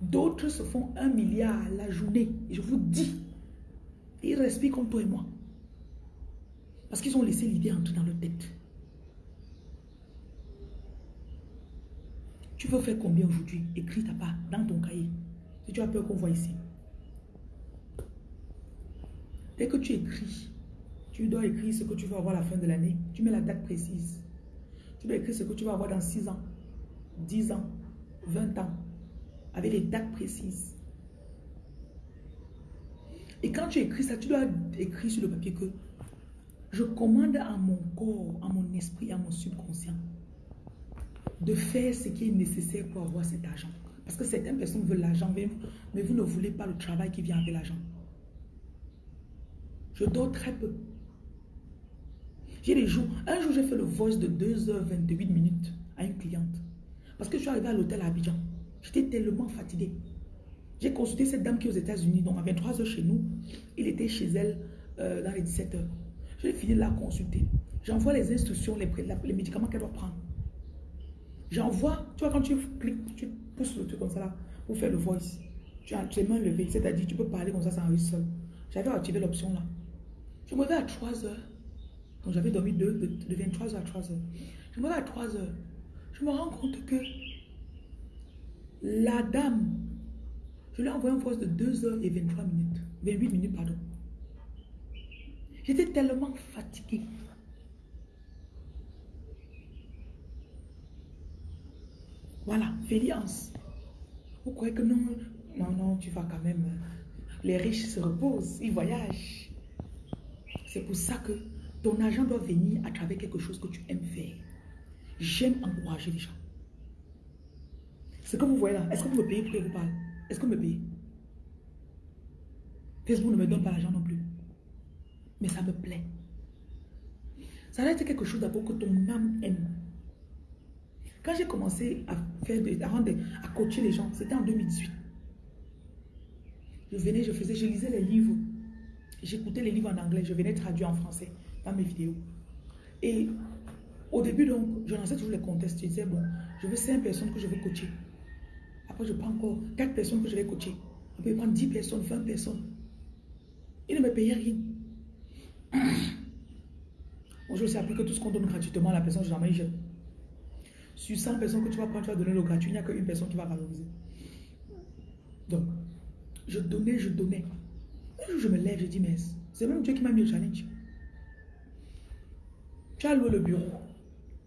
D'autres se font 1 milliard la journée. Et je vous dis, ils respirent comme toi et moi. Parce qu'ils ont laissé l'idée entrer dans leur tête. Tu veux faire combien aujourd'hui? Écris ta part dans ton cahier. Si tu as peur qu'on voit ici. Dès que tu écris, tu dois écrire ce que tu vas avoir à la fin de l'année. Tu mets la date précise. Tu dois écrire ce que tu vas avoir dans 6 ans, 10 ans, 20 ans, avec les dates précises. Et quand tu écris ça, tu dois écrire sur le papier que je commande à mon corps, à mon esprit, à mon subconscient de faire ce qui est nécessaire pour avoir cet argent. Parce que certaines personnes veulent l'argent, mais vous ne voulez pas le travail qui vient avec l'argent. Je dors très peu. J'ai des jours. Un jour, j'ai fait le voice de 2h28 minutes à une cliente. Parce que je suis arrivé à l'hôtel à Abidjan. J'étais tellement fatiguée. J'ai consulté cette dame qui est aux États-Unis, donc à 23h chez nous. Il était chez elle euh, dans les 17h. J'ai fini de la consulter. J'envoie les instructions, les, médicaments qu'elle doit prendre. J'envoie, tu vois, quand tu cliques, tu pousses le truc comme ça là, pour faire le voice. Tu as tes mains levées, c'est-à-dire tu peux parler comme ça sans enregistrer seul. J'avais activé l'option là. Je me levais à 3 heures. Donc j'avais dormi de, de, 23 heures à 3 heures. Je me levais à 3 heures. Je me rends compte que la dame, je lui ai envoyé un voice de 2 heures et 23 minutes. 28 minutes, pardon. J'étais tellement fatiguée. Voilà, Féliance. Vous croyez que non, non, non, tu vas quand même. Les riches se reposent, ils voyagent. C'est pour ça que ton argent doit venir à travers quelque chose que tu aimes faire. J'aime encourager les gens. Ce que vous voyez là, est-ce que vous me payez pour que vous parle? Est-ce que vous me payez? Facebook ne me donne pas l'argent non plus. Mais ça me plaît. Ça doit être quelque chose d'abord que ton âme aime. Quand j'ai commencé à faire à coacher les gens, c'était en 2018. Je venais, je faisais, je lisais les livres J'écoutais les livres en anglais, je venais traduire en français dans mes vidéos. Et au début, donc, je lançais toujours les contests. Je disais, bon, je veux 5 personnes que je vais coacher. Après, je prends encore 4 personnes que je vais coacher. Après, je prends 10 personnes, 20 personnes. Ils ne me payaient rien. Bonjour, c'est appris que tout ce qu'on donne gratuitement à la personne, jamais je Sur 100 personnes que tu vas prendre, tu vas donner le gratuit, il n'y a qu'une personne qui va valoriser. Donc, je donnais, je donnais. Un jour, je me lève, je dis, mais c'est même Dieu qui m'a mis au challenge. Tu as loué le bureau.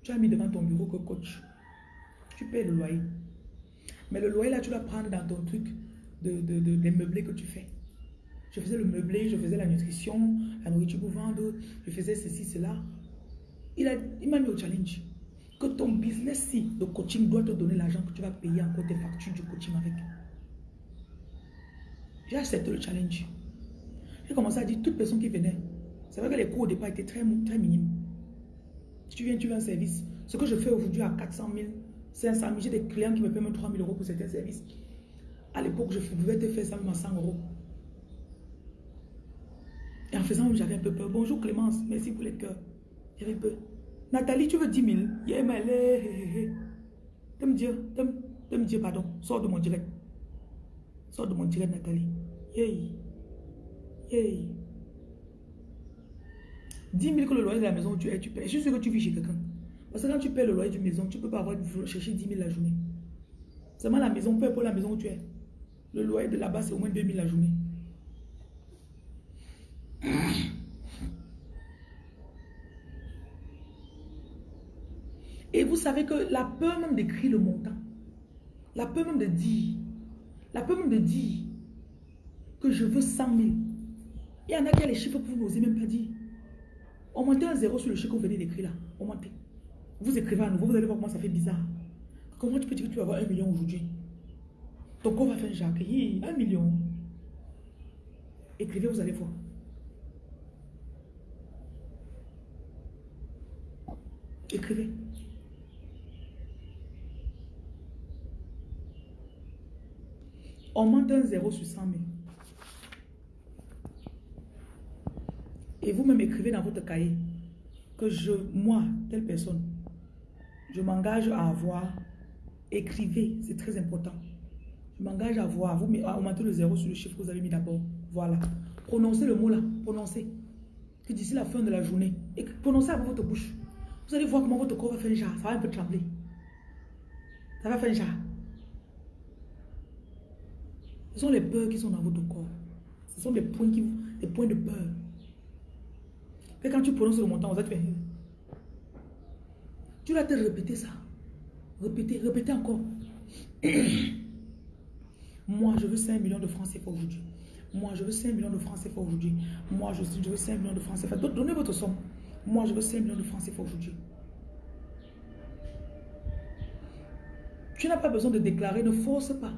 Tu as mis devant ton bureau que coach. Tu payes le loyer. Mais le loyer, là, tu dois prendre dans ton truc de, de, de, des meublés que tu fais. Je faisais le meublé, je faisais la nutrition, la nourriture pour vendre, je faisais ceci, cela. Il m'a il mis au challenge. Que ton business, si, de coaching doit te donner l'argent que tu vas payer encore tes factures du coaching avec. J'ai accepté le challenge. J'ai commencé à dire toute personne qui venait. C'est vrai que les coûts au départ étaient très, très minimes. Tu viens, tu veux un service. Ce que je fais aujourd'hui à 400 000, 500 000, j'ai des clients qui me payent même 3 000 euros pour certains services. À l'époque, je pouvais te faire ça même à 100 euros. Et en faisant, j'avais un peu peur. Bonjour Clémence, merci pour les cœurs. J'avais peur. Nathalie, tu veux 10 000 Yeah, mais Tu me dire, me dire, pardon, sors de mon direct. Sors de mon direct, Nathalie. Yeah. Hey. 10 000 que le loyer de la maison où tu es, tu payes. Je suis que tu vis chez quelqu'un. Parce que quand tu paies le loyer d'une maison, tu ne peux pas avoir chercher 10 000 la journée. Seulement la maison, peu pour la maison où tu es. Le loyer de là-bas, c'est au moins 2 000 la journée. Et vous savez que la peur même d'écrire le montant, la peur même de dire, la peur même de dire que je veux 100 000. Il y en a qui ont les chiffres que vous n'osez même pas dire. Augmentez un zéro sur le chiffre que vous venez d'écrire là. Augmentez. Vous écrivez à nouveau, vous allez voir comment ça fait bizarre. Comment tu peux dire que tu vas avoir un million aujourd'hui? Ton corps va faire Jacques. un million. Écrivez, vous allez voir. Écrivez. Augmente un zéro sur 100 000. Et vous-même écrivez dans votre cahier que je, moi, telle personne, je m'engage à avoir, écrivez, c'est très important. Je m'engage à avoir, vous augmentez le zéro sur le chiffre que vous avez mis d'abord. Voilà. Prononcez le mot là, prononcez. Que d'ici la fin de la journée, et prononcez avec votre bouche. Vous allez voir comment votre corps va faire genre. Ça va un peu trembler. Ça va faire genre. Ce sont les peurs qui sont dans votre corps. Ce sont des points, qui, des points de peur. Et quand tu prononces le montant, vous êtes fait. Tu vas te répéter ça. Répéter, répéter encore. Moi, je veux 5 millions de francs CFA aujourd'hui. Moi, je veux 5 millions de francs CFA aujourd'hui. Moi, je, je veux 5 millions de francs CFA. Donnez votre somme. Moi, je veux 5 millions de francs CFA aujourd'hui. Tu n'as pas besoin de déclarer, ne force pas.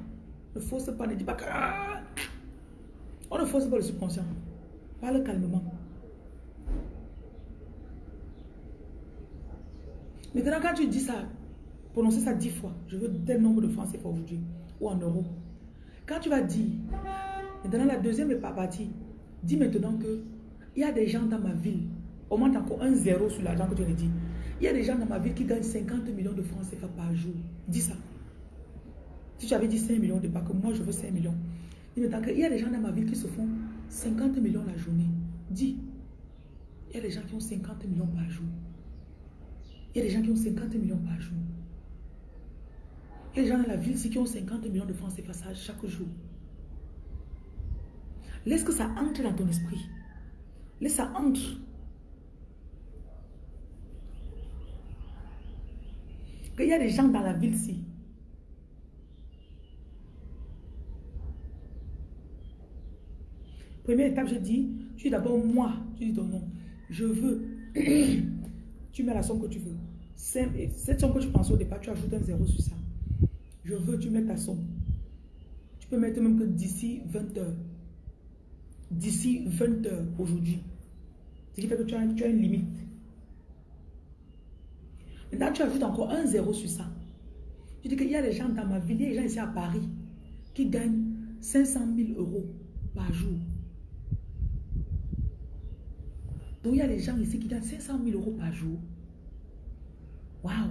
Ne force pas, ne dis pas. Ah! On ne force pas le subconscient. Parle calmement. Maintenant, quand tu dis ça, prononcez ça dix fois. Je veux tel nombre de francs CFA aujourd'hui. Ou en euros. Quand tu vas dire, maintenant la deuxième est pas partie. Dis maintenant que il y a des gens dans ma ville. Augmente encore un zéro sur l'argent que tu as dit. Il y a des gens dans ma ville qui gagnent 50 millions de francs CFA par jour. Dis ça. Si tu avais dit 5 millions de pas que moi je veux 5 millions. Dis maintenant qu'il y a des gens dans ma ville qui se font 50 millions la journée. Dis. Il y a des gens qui ont 50 millions par jour. Il y a des gens qui ont 50 millions par jour. Il y a des gens dans la ville qui ont 50 millions de francs CFA chaque jour. Laisse que ça entre dans ton esprit. Laisse ça entre. Il y a des gens dans la ville-ci. Première étape, je dis, tu dis d'abord moi, tu dis ton nom. Je veux. tu mets la somme que tu veux. Cette somme que tu pensais au départ, tu ajoutes un zéro sur ça. Je veux, tu mets ta somme. Tu peux mettre même que d'ici 20 heures. D'ici 20 heures aujourd'hui. Ce qui fait que tu as, tu as une limite. Maintenant, tu ajoutes encore un zéro sur ça. Tu dis qu'il y a des gens dans ma ville, il y a des gens ici à Paris qui gagnent 500 000 euros par jour. Il y a des gens ici qui gagnent 500 000 euros par jour. Waouh!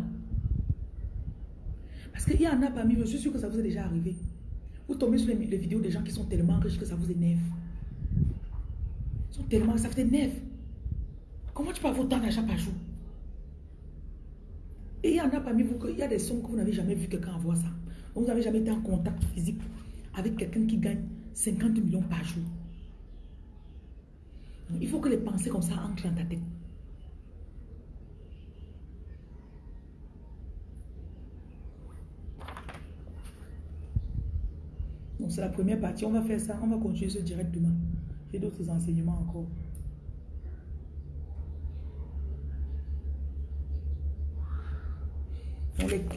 Parce qu'il y en a parmi vous, je suis sûr que ça vous est déjà arrivé. Vous tombez sur les, vidéos des gens qui sont tellement riches que ça vous énerve. Ils sont tellement, ça vous énerve. Comment tu peux avoir autant d'argent par jour? Et il y en a parmi vous, il y a des sommes que vous n'avez jamais vu quelqu'un avoir ça. vous n'avez jamais été en contact physique avec quelqu'un qui gagne 50 millions par jour. Il faut que les pensées comme ça entrent dans ta tête. Donc c'est la première partie. On va faire ça. On va continuer ce direct demain. J'ai d'autres enseignements encore.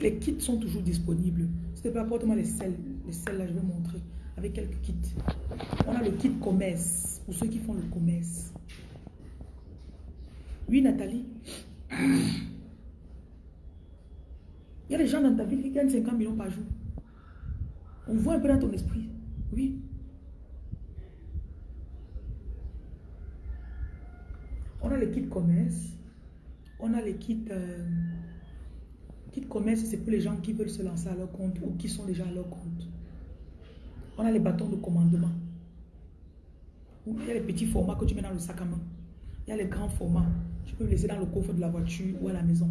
les, kits sont toujours disponibles. Te plaît, apporte-moi les selles. Les selles là, je vais montrer. Avec quelques kits. On a le kit commerce. Pour ceux qui font le commerce. Oui, Nathalie. Il y a des gens dans ta ville qui gagnent 50 millions par jour. On voit un peu dans ton esprit. Oui. On a le kit commerce. On a les kits... Euh, kit commerce, c'est pour les gens qui veulent se lancer à leur compte ou qui sont déjà à leur compte. On a les bâtons de commandement. Il y a les petits formats que tu mets dans le sac à main. Il y a les grands formats. Tu peux les laisser dans le coffre de la voiture ou à la maison.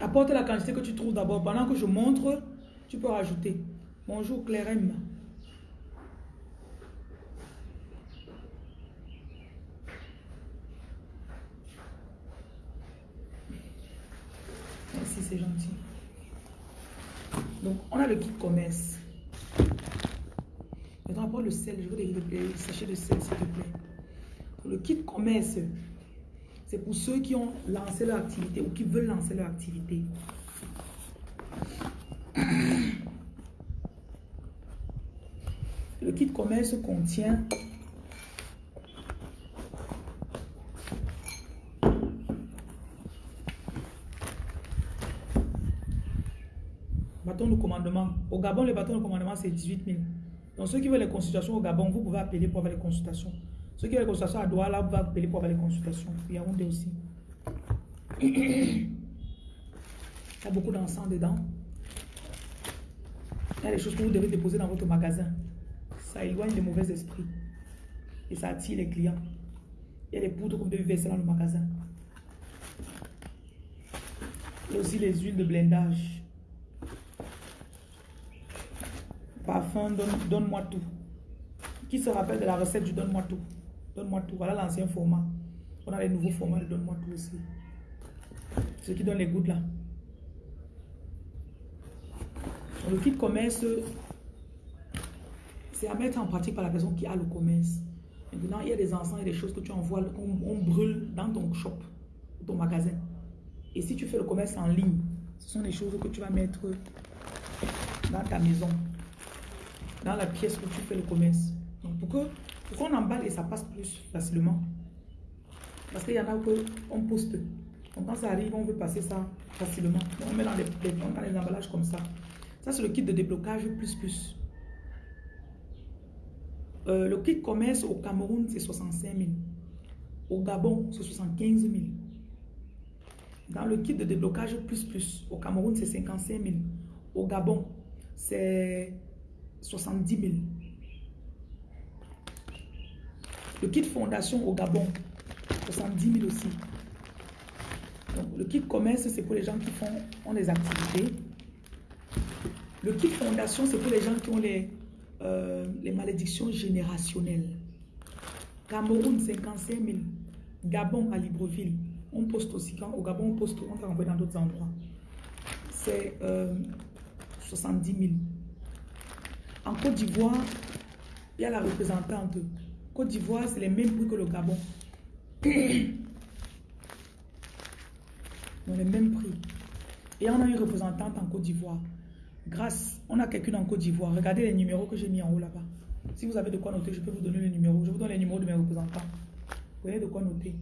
Apporte la quantité que tu trouves d'abord. Pendant que je montre, tu peux rajouter. Bonjour Claire M. Merci, gentil. Donc, on a le kit commerce. Maintenant, apporte le sel. Je des sachets de sel, s'il te plaît. Le kit commerce, c'est pour ceux qui ont lancé leur activité ou qui veulent lancer leur activité. Le kit commerce contient de commandement. Au Gabon, le bâton de commandement, c'est 18 000. Donc, ceux qui veulent les consultations au Gabon, vous pouvez appeler pour avoir les consultations. Ceux qui veulent les consultations à Douala, vous pouvez appeler pour avoir les consultations. Il y a Yaoundé aussi. Il y a beaucoup d'encens dedans. Il y a des choses que vous devez déposer dans votre magasin. Ça éloigne les mauvais esprits. Et ça attire les clients. Il y a des poudres que vous devez verser dans le magasin. Il y a aussi les huiles de blindage. Parfum, donne-moi tout. Qui se rappelle de la recette du donne-moi tout? Donne-moi tout. Voilà l'ancien format. On a les nouveaux formats de donne-moi tout aussi. Ce qui donne les gouttes là. Le kit commerce, c'est à mettre en pratique par la personne qui a le commerce. Maintenant, il y a des encens et des choses que tu envoies, qu'on brûle dans ton shop, ton magasin. Et si tu fais le commerce en ligne, ce sont des choses que tu vas mettre dans ta maison, dans la pièce où tu fais le commerce. Donc, pour que pour qu'on emballe et ça passe plus facilement. Parce qu'il y en a qu'on poste. Donc, quand ça arrive, on veut passer ça facilement. on met dans les, dans les emballages comme ça. Ça, c'est le kit de déblocage plus plus. Euh, le kit commerce au Cameroun, c'est 65 000. Au Gabon, c'est 75 000. Dans le kit de déblocage plus plus, au Cameroun, c'est 55 000. Au Gabon, c'est 70 000. Le kit fondation au Gabon, 70 000 aussi. Donc, le kit commerce, c'est pour les gens qui font, ont des activités. Le kit fondation, c'est pour les gens qui ont les, euh, les malédictions générationnelles. Cameroun, 55 000. Gabon, à Libreville. On poste aussi. Quand au Gabon, on poste, on va dans d'autres endroits. C'est 70 euh, 000. En Côte d'Ivoire, il y a la représentante. Côte d'Ivoire, c'est les mêmes prix que le Gabon. Dans les mêmes prix. Et on a une représentante en Côte d'Ivoire. Grâce, on a quelqu'un en Côte d'Ivoire. Regardez les numéros que j'ai mis en haut là-bas. Si vous avez de quoi noter, je peux vous donner les numéros. Je vous donne les numéros de mes représentants. Vous voyez de quoi noter.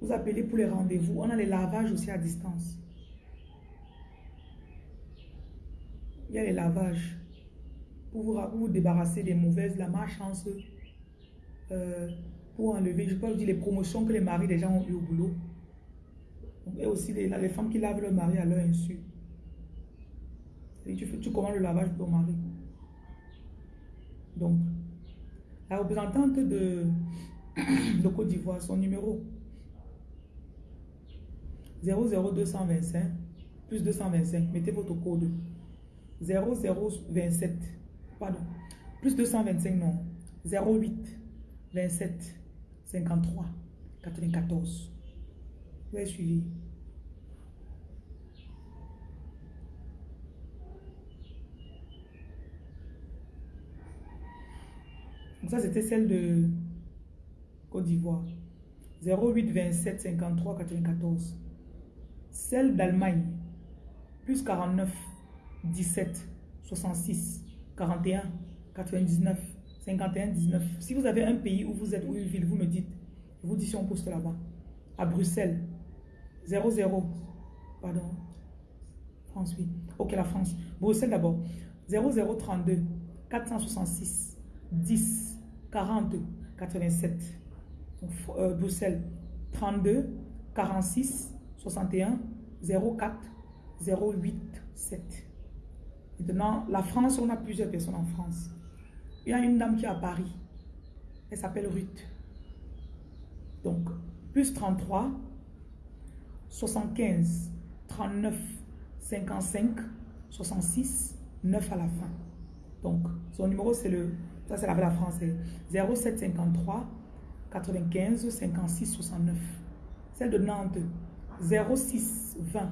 Vous appelez pour les rendez-vous. On a les lavages aussi à distance. Il y a les lavages. Pour vous, débarrasser des mauvaises, la malchance. Euh, pour enlever, je peux vous dire les promotions que les maris des gens ont eu au boulot. Et aussi les, femmes qui lavent leur mari à leur insu. Tu, tu commandes le lavage pour ton mari. Donc, la représentante de, de Côte d'Ivoire, son numéro 00225 plus 225, mettez votre code 0027, pardon, plus 225, non, 08 27 53 94. Vous avez suivi. Donc ça, c'était celle de Côte d'Ivoire. 08 27 53 94. Celle d'Allemagne. Plus 49 17 66 41 99 51 19. Si vous avez un pays où vous êtes ou une ville, vous me dites. Je vous dis si on poste là-bas. À Bruxelles. 00. Pardon. France, oui. Ok, la France. Bruxelles d'abord. 0032 466 10 40 87. Donc, euh, Bruxelles, 32 46 61 04 08 7. Maintenant, la France, on a plusieurs personnes en France. Il y a une dame qui est à Paris. Elle s'appelle Ruth. Donc, plus 33, 75, 39, 55, 66, 9 à la fin. Donc, son numéro, c'est le... Ça, c'est la, la France. 0753 95 56 69. Celle de Nantes, 06 20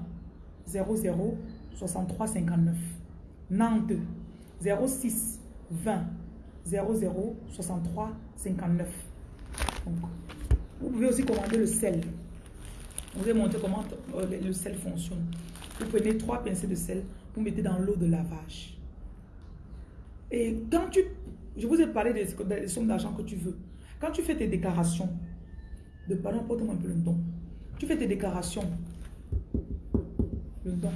00 63 59. Nantes, 06 20 00 63 59. vous pouvez aussi commander le sel. Vous vais montrer comment euh, le sel fonctionne. Vous prenez trois pincées de sel, vous mettez dans l'eau de lavage. Et quand tu... Je vous ai parlé des, sommes d'argent que tu veux. Quand tu fais tes déclarations, de pardon, porte-moi un peu le don. Tu fais tes déclarations. Le don.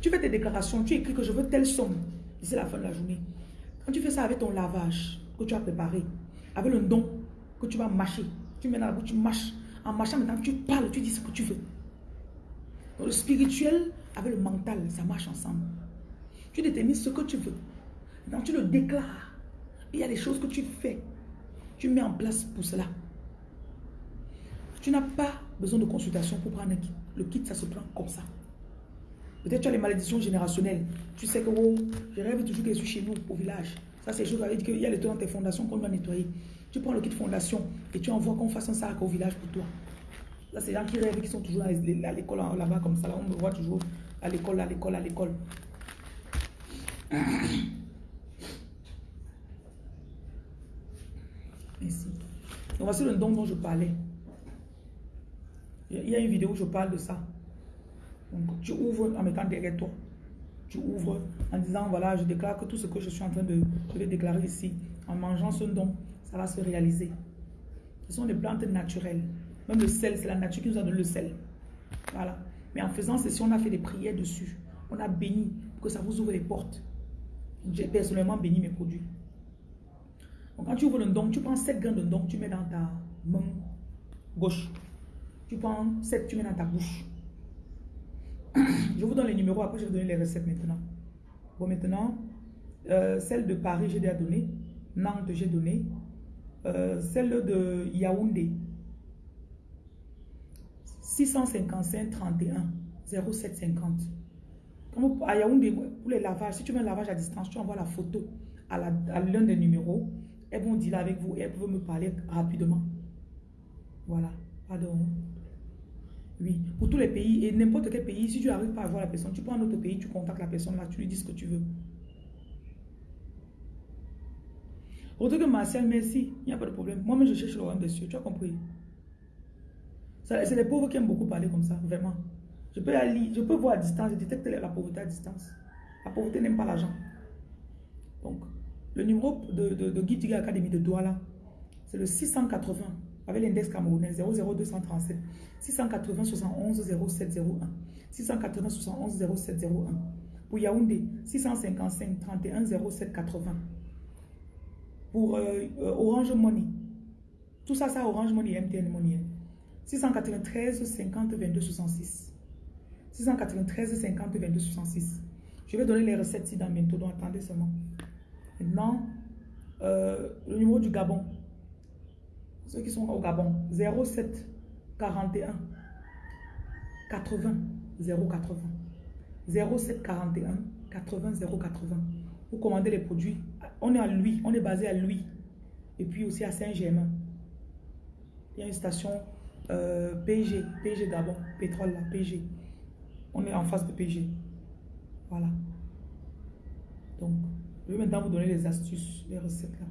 Tu fais tes déclarations, tu écris que je veux telle somme d'ici la fin de la journée. Quand tu fais ça avec ton lavage que tu as préparé, avec le don que tu vas mâcher, tu mets dans la bouche, tu mâches. En mâchant maintenant, tu parles, tu dis ce que tu veux. le spirituel avec le mental, ça marche ensemble. Tu détermines ce que tu veux. Maintenant, tu le déclares. Il y a des choses que tu fais. Tu mets en place pour cela. Tu n'as pas besoin de consultation pour prendre un kit. Le kit, ça se prend comme ça. Peut-être tu as les malédictions générationnelles. Tu sais que je rêve toujours que je suis chez nous, au village. Ça, c'est chose qu'il y a les temps dans tes fondations qu'on doit nettoyer. Tu prends le kit fondation et tu envoies qu'on fasse un sac au village pour toi. Là, c'est gens qui rêvent, qui sont toujours à l'école là-bas comme ça. On me voit toujours à l'école, à l'école, à l'école. Ici. Donc, voici le don dont je parlais. Il y a une vidéo où je parle de ça. Donc, tu ouvres en mettant derrière toi. Tu ouvres en disant, voilà, je déclare que tout ce que je suis en train de... Déclarer ici. En mangeant ce don, ça va se réaliser. Ce sont des plantes naturelles. Même le sel, c'est la nature qui nous a donné le sel. Voilà. Mais en faisant ceci, on a fait des prières dessus. On a béni pour que ça vous ouvre les portes. J'ai personnellement béni mes produits. Donc quand tu ouvres le don, tu prends 7 grains de don, tu mets dans ta main gauche. Tu prends 7, tu mets dans ta bouche. Je vous donne les numéros, après je vais vous donner les recettes maintenant. Bon, maintenant, euh, celle de Paris, j'ai déjà donné. Nantes, j'ai donné. Euh, celle de Yaoundé, 655 31 0750. Comme à Yaoundé, pour les lavages, si tu veux un lavage à distance, tu envoies la photo à l'un des numéros. Elles vont dire avec vous et elles peuvent me parler rapidement. Voilà. Pardon. Oui, pour tous les pays et n'importe quel pays, si tu n'arrives pas à voir la personne, tu prends un autre pays, tu contactes la personne là, tu lui dis ce que tu veux. que Martial, merci, il n'y a pas de problème. Moi-même, je cherche le royaume des cieux, tu as compris? C'est les pauvres qui aiment beaucoup parler comme ça, vraiment. Je peux, aller, je peux voir à distance, je détecte la pauvreté à distance. La pauvreté n'aime pas l'argent. Donc, le numéro de, de, de Guy Academy de Douala, c'est le 680 avec l'index camerounais 00237 680 71 0701 680 71 0701 pour Yaoundé 655 31 07 80 pour euh, euh, Orange Money tout ça c'est Orange Money MTN Money 693 50 22 66 693 50 22 66 je vais donner les recettes ici dans bientôt donc attendez seulement. Maintenant euh, le numéro du Gabon ceux qui sont au Gabon, 07 41 80 080. 07 41 80 080. Vous commandez les produits. On est à lui, on est basé à lui. Et puis aussi à Saint-Germain. Il y a une station euh, PG, PG Gabon, pétrole là, PG. On est en face de PG. Voilà. Donc, je vais maintenant vous donner les astuces, les recettes là.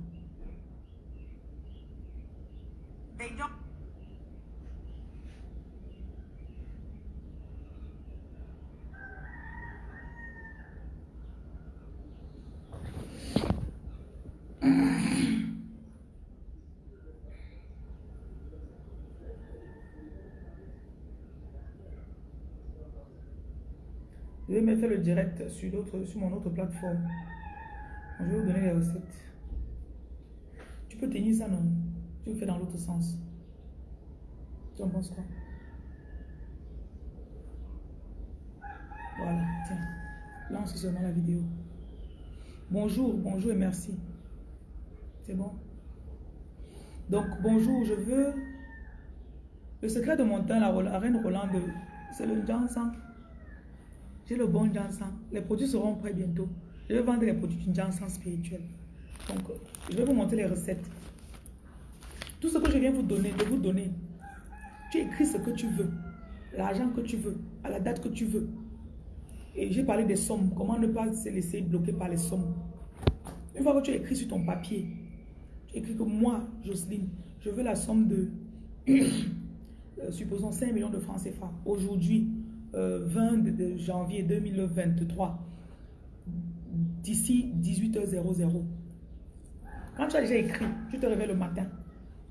Je vais mettre le direct sur, sur mon autre plateforme. Je vais vous donner les recettes. Tu peux tenir ça, non? Tu le fais dans l'autre sens. Tu en penses quoi? Voilà, tiens. Lance seulement la vidéo. Bonjour, bonjour et merci. C'est bon? Donc, bonjour, je veux Le secret de mon teint, la, reine Rolande, c'est le Jansan. J'ai le bon Jansan. Les produits seront prêts bientôt. Je vais vendre les produits du Jansan spirituel. Donc, je vais vous montrer les recettes. Tout ce que je viens vous donner, de vous donner, tu écris ce que tu veux, l'argent que tu veux, à la date que tu veux. Et j'ai parlé des sommes, comment ne pas se laisser bloquer par les sommes? Une fois que tu écris sur ton papier, tu écris que moi, Jocelyne, je veux la somme de, euh, supposons 5 millions de francs CFA. Aujourd'hui, 20 euh, janvier 2023, d'ici 18h00. Quand tu as déjà écrit, tu te réveilles le matin,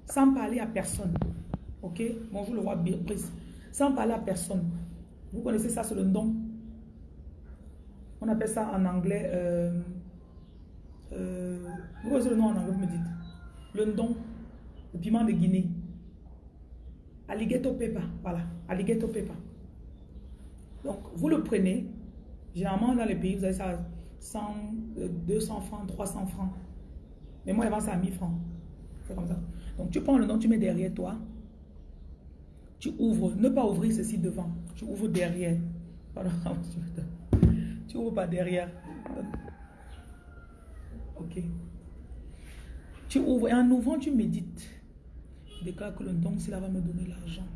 sans parler à personne. Ok? Bonjour le roi Brice. Sans parler à personne. Vous connaissez ça, c'est le don. On appelle ça en anglais. Euh, euh, vous connaissez le nom en anglais, vous me dites. Le don. Le piment de Guinée. Alligator pepper. Voilà. Alligator pepper. Donc, vous le prenez. Généralement, dans les pays, vous avez ça 100, 200 euh, francs, 300 francs. Mais moi, vends ça à 1000 francs. C'est comme ça. Donc, tu prends le nom, tu mets derrière toi. Tu ouvres. Ne pas ouvrir ceci devant. Tu ouvres derrière. Tu ouvres pas derrière. Ok. Tu ouvres. Et en ouvrant, tu médites. Déclare que le don, cela va me donner l'argent.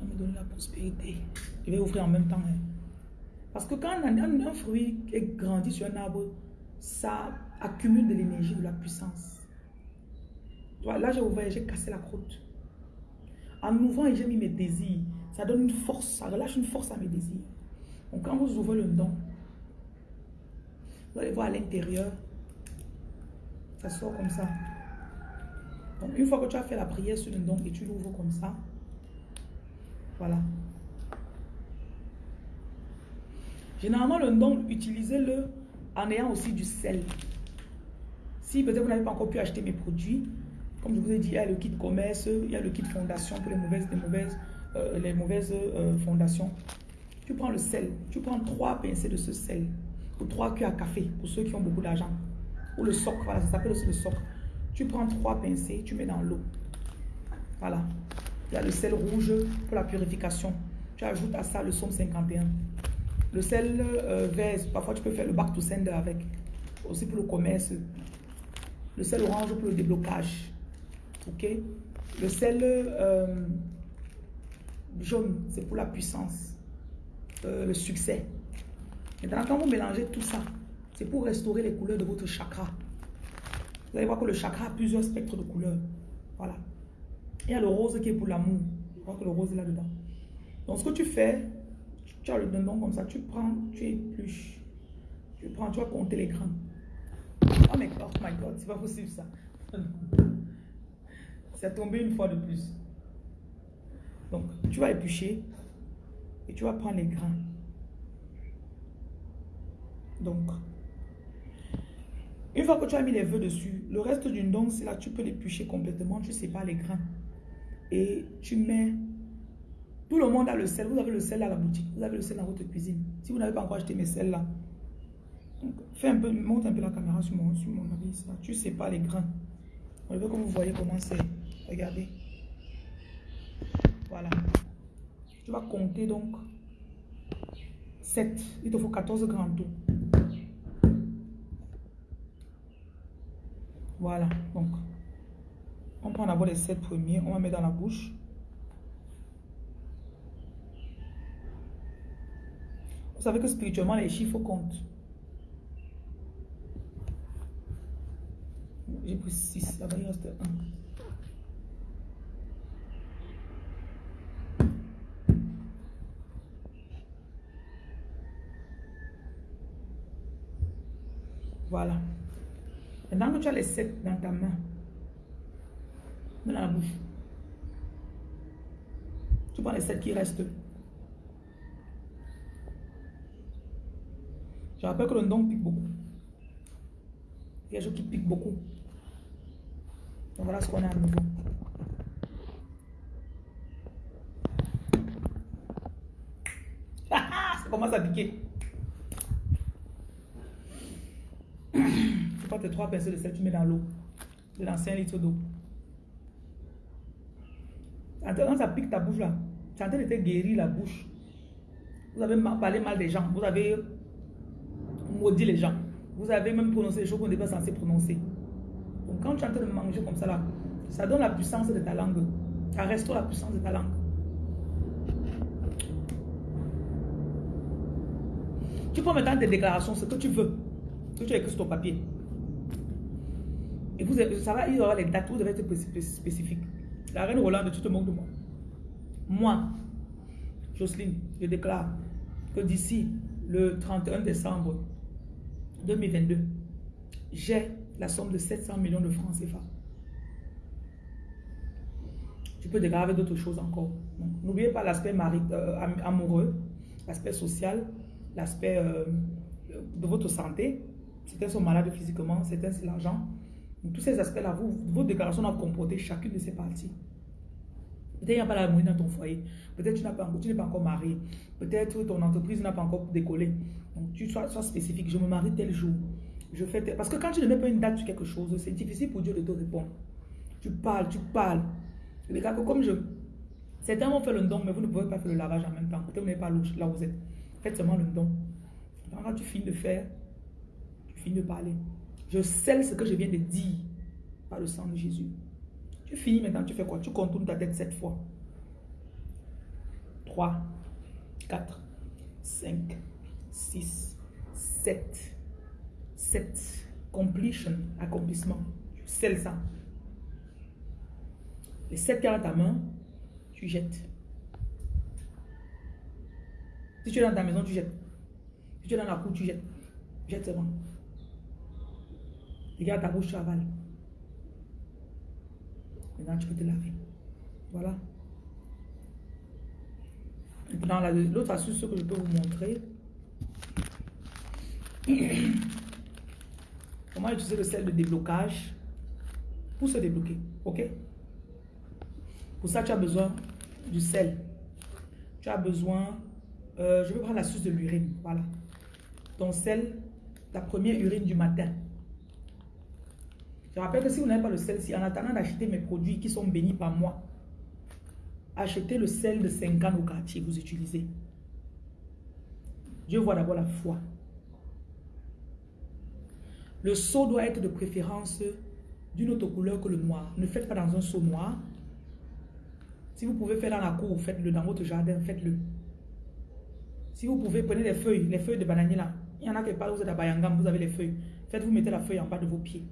Va me donner la prospérité. Je vais ouvrir en même temps. Hein. Parce que quand un, un fruit est grandi sur un arbre, ça accumule de l'énergie, de la puissance. Là, j'ai ouvert, j'ai cassé la croûte. En ouvrant, j'ai mis mes désirs. Ça donne une force, ça relâche une force à mes désirs. Donc, quand vous ouvrez le don, vous allez voir à l'intérieur, ça sort comme ça. Donc, une fois que tu as fait la prière sur le don et tu l'ouvres comme ça, voilà. Généralement, le don, utilisez-le en ayant aussi du sel. Si peut-être vous n'avez pas encore pu acheter mes produits, comme je vous ai dit, il y a le kit commerce, il y a le kit fondation pour les mauvaises, les mauvaises, euh, les mauvaises euh, fondations. Tu prends le sel, tu prends trois pincées de ce sel, ou trois cuillères à café, pour ceux qui ont beaucoup d'argent. Ou le soc, voilà, ça s'appelle aussi le soc. Tu prends trois pincées, tu mets dans l'eau. Voilà. Il y a le sel rouge pour la purification. Tu ajoutes à ça le somme 51. Le sel euh, vert, parfois tu peux faire le back to sender avec. Aussi pour le commerce. Le sel orange pour le déblocage. Ok? Le sel euh, jaune, c'est pour la puissance. Euh, le succès. Maintenant, quand vous mélangez tout ça, c'est pour restaurer les couleurs de votre chakra. Vous allez voir que le chakra a plusieurs spectres de couleurs. Voilà. Il y a le rose qui est pour l'amour. Je crois que le rose est là-dedans. Donc, ce que tu fais, tu as le dindon comme ça, tu prends, tu épluches. Tu prends, tu vas compter les grains. Oh my God, oh my God, c'est pas possible ça. C'est tombé une fois de plus. Donc, tu vas éplucher et tu vas prendre les grains. Donc, une fois que tu as mis les vœux dessus, le reste d'une c'est là, tu peux l'éplucher complètement, tu sépares les grains. Et tu mets... Tout le monde a le sel. Vous avez le sel à la boutique. Vous avez le sel dans votre cuisine. Si vous n'avez pas encore acheté mes sels là, fais un peu, monte un peu la caméra sur mon, sur mon avis. Tu sépares les grains. Je veux que vous voyez comment c'est. Regardez. Voilà. Tu vas compter donc 7. Il te faut 14 grands. Voilà. Donc, on prend d'abord les 7 premiers. On va mettre dans la bouche. Vous savez que spirituellement, les chiffres comptent. J'ai pris 6. Là-bas, il reste 1. Voilà. Maintenant que tu as les sept dans ta main, dans la bouche, tu prends les sept qui restent. Je rappelle que le don pique beaucoup. Il y a des choses qui piquent beaucoup. Donc voilà ce qu'on a à nouveau. Ça commence à piquer. Prends tes trois pincées de sel, tu mets dans l'eau. De l'ancien litre d'eau. Quand ça pique ta bouche là, tu es en train de te guérir la bouche. Vous avez parlé mal des gens. Vous avez maudit les gens. Vous avez même prononcé des choses qu'on n'est pas censé prononcer. Donc quand tu es en train de manger comme ça là, ça donne la puissance de ta langue. Ça restaure la puissance de ta langue. Tu peux mettre tes déclarations, ce que tu veux. Que tu as écrit sur ton papier. Vous, ça va, il y aura les dates, vous devez être spécifique. La reine Rolande, tu te moques de moi. Moi, Jocelyne, je déclare que d'ici le 31 décembre 2022, j'ai la somme de 700 millions de francs CFA. Tu peux déclarer d'autres choses encore. N'oubliez pas l'aspect euh, amoureux, l'aspect social, l'aspect euh, de votre santé. Certains sont malades physiquement, certains c'est l'argent. Tous ces aspects-là, vos déclarations doivent comporter chacune de ces parties. Peut-être qu'il n'y a pas la dans ton foyer. Peut-être que tu n'es pas, encore marié. Peut-être que ton entreprise n'a pas encore décollé. Donc, tu sois, spécifique. Je me marie tel jour. Je fais Parce que quand tu ne mets pas une date sur quelque chose, c'est difficile pour Dieu de te répondre. Tu parles, tu parles. Les gars, comme je... Certains vont faire le don, mais vous ne pouvez pas faire le lavage en même temps. Peut-être que vous n'êtes pas là où vous êtes. Faites seulement le don. Quand tu finis de faire, tu finis de parler. Je scelle ce que je viens de dire par le sang de Jésus. Tu finis maintenant, tu fais quoi? Tu contournes ta tête sept fois. 3, 4, 5, 6, 7. 7. Completion, accomplissement. Tu scelles ça. Les 7 cartes dans ta main, tu jettes. Si tu es dans ta maison, tu jettes. Si tu es dans la cour, tu jettes. Jette seulement. Regarde ta bouche, tu avales. Maintenant, tu peux te laver. Voilà. Maintenant, l'autre astuce que je peux vous montrer. Comment utiliser le sel de déblocage pour se débloquer. OK? Pour ça, tu as besoin du sel. Tu as besoin... Euh, je vais prendre l'astuce de l'urine. Voilà. Ton sel, ta première urine du matin. Je rappelle que si vous n'avez pas le sel, si en attendant d'acheter mes produits qui sont bénis par moi, achetez le sel de 5 ans au quartier, vous utilisez. Dieu voit d'abord la foi. Le seau doit être de préférence d'une autre couleur que le noir. Ne faites pas dans un seau noir. Si vous pouvez faire dans la cour, faites-le dans votre jardin, faites-le. Si vous pouvez, prenez les feuilles, les feuilles de bananier là. Il y en a qui parlent, vous êtes à Bayangam, vous avez les feuilles. Faites-vous mettez la feuille en bas de vos pieds.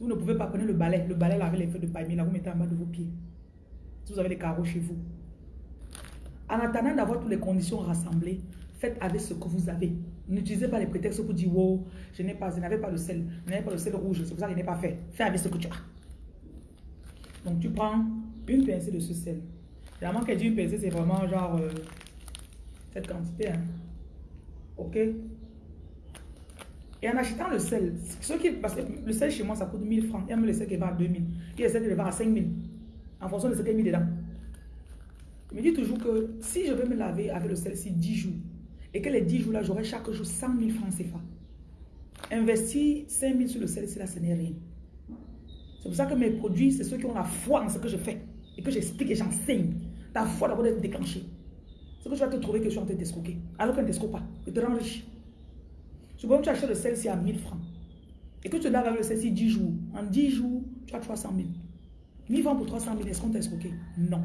Vous ne pouvez pas, prenez le balai. Le balai là avec les feuilles de paille, là, vous mettez en bas de vos pieds. Si vous avez des carreaux chez vous. En attendant d'avoir toutes les conditions rassemblées, faites avec ce que vous avez. N'utilisez pas les prétextes pour dire, wow, je n'ai pas, je n'avais pas le sel, je n'avais pas le sel rouge, c'est pour ça que je n'ai pas fait. Fais avec ce que tu as. Donc tu prends une pincée de ce sel. Généralement, quand je dis une pincée, c'est vraiment genre euh, cette quantité. Hein. Ok? Et en achetant le sel, qui, parce que le sel chez moi, ça coûte 1000 francs. Il y a même le sel qui va à 2000. Il y a le sel qui va à 5000. En fonction de ce qu'il a mis dedans. Je me dis toujours que si je veux me laver avec le sel, c'est 10 jours. Et que les 10 jours-là, j'aurai chaque jour 100 000 francs CFA. Investir 5 000 sur le sel, c'est là, ce n'est rien. C'est pour ça que mes produits, c'est ceux qui ont la foi en ce que je fais. Et que j'explique et j'enseigne. Ta foi d'abord d'être déclenchée. C'est que tu vas te trouver que je suis en train de t'escroquer. Alors qu'elle ne pas. Tu te rends riche. Supposons que tu achètes le sel-ci à 1000 francs. Et que tu laves avec le sel-ci 10 jours. En 10 jours, tu as 300 000. 1000 francs pour 300 000, est-ce qu'on t'a escroqué Non.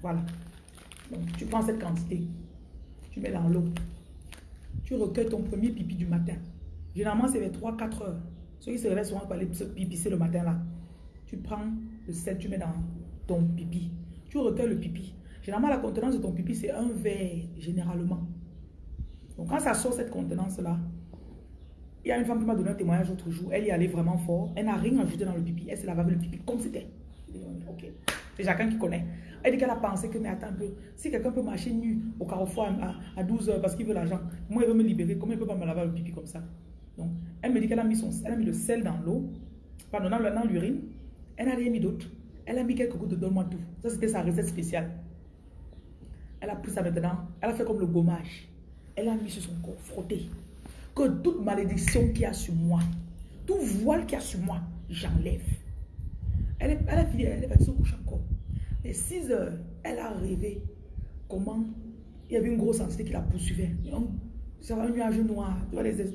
Voilà. Donc, tu prends cette quantité. Tu mets dans l'eau. Tu recueilles ton premier pipi du matin. Généralement, c'est vers 3-4 heures. Ceux qui se réveillent souvent pour aller se pipisser le matin là. Tu prends le sel, tu mets dans ton pipi. Tu recueilles le pipi. Généralement, la contenance de ton pipi, c'est un verre, généralement. Donc quand ça sort cette contenance-là, il y a une femme qui m'a donné un témoignage l'autre jour. Elle y allait vraiment fort. Elle n'a rien ajouté dans le pipi. Elle se lavait le pipi comme c'était. Ok. C'est chacun qui connaît. Elle dit qu'elle a pensé que, mais attends un peu, si quelqu'un peut marcher nu au carrefour à, 12 heures parce qu'il veut l'argent, moi, il veut me libérer, comment il peut pas me laver le pipi comme ça? Donc, elle me dit qu'elle a, mis son, elle a mis le sel dans l'eau, pardon, dans l'urine. Elle n'a rien mis d'autre. Elle a mis quelques gouttes de donne-moi tout. Ça, c'était sa recette spéciale. Elle a pris ça maintenant. Elle a fait comme le gommage. Elle a mis sur son corps, frotté. Que toute malédiction qui a sur moi, tout voile qui a sur moi, j'enlève. Elle, elle a fini, elle va se coucher encore. Et 6 heures, elle a rêvé comment il y avait une grosse entité qui la poursuivait. C'est un nuage noir.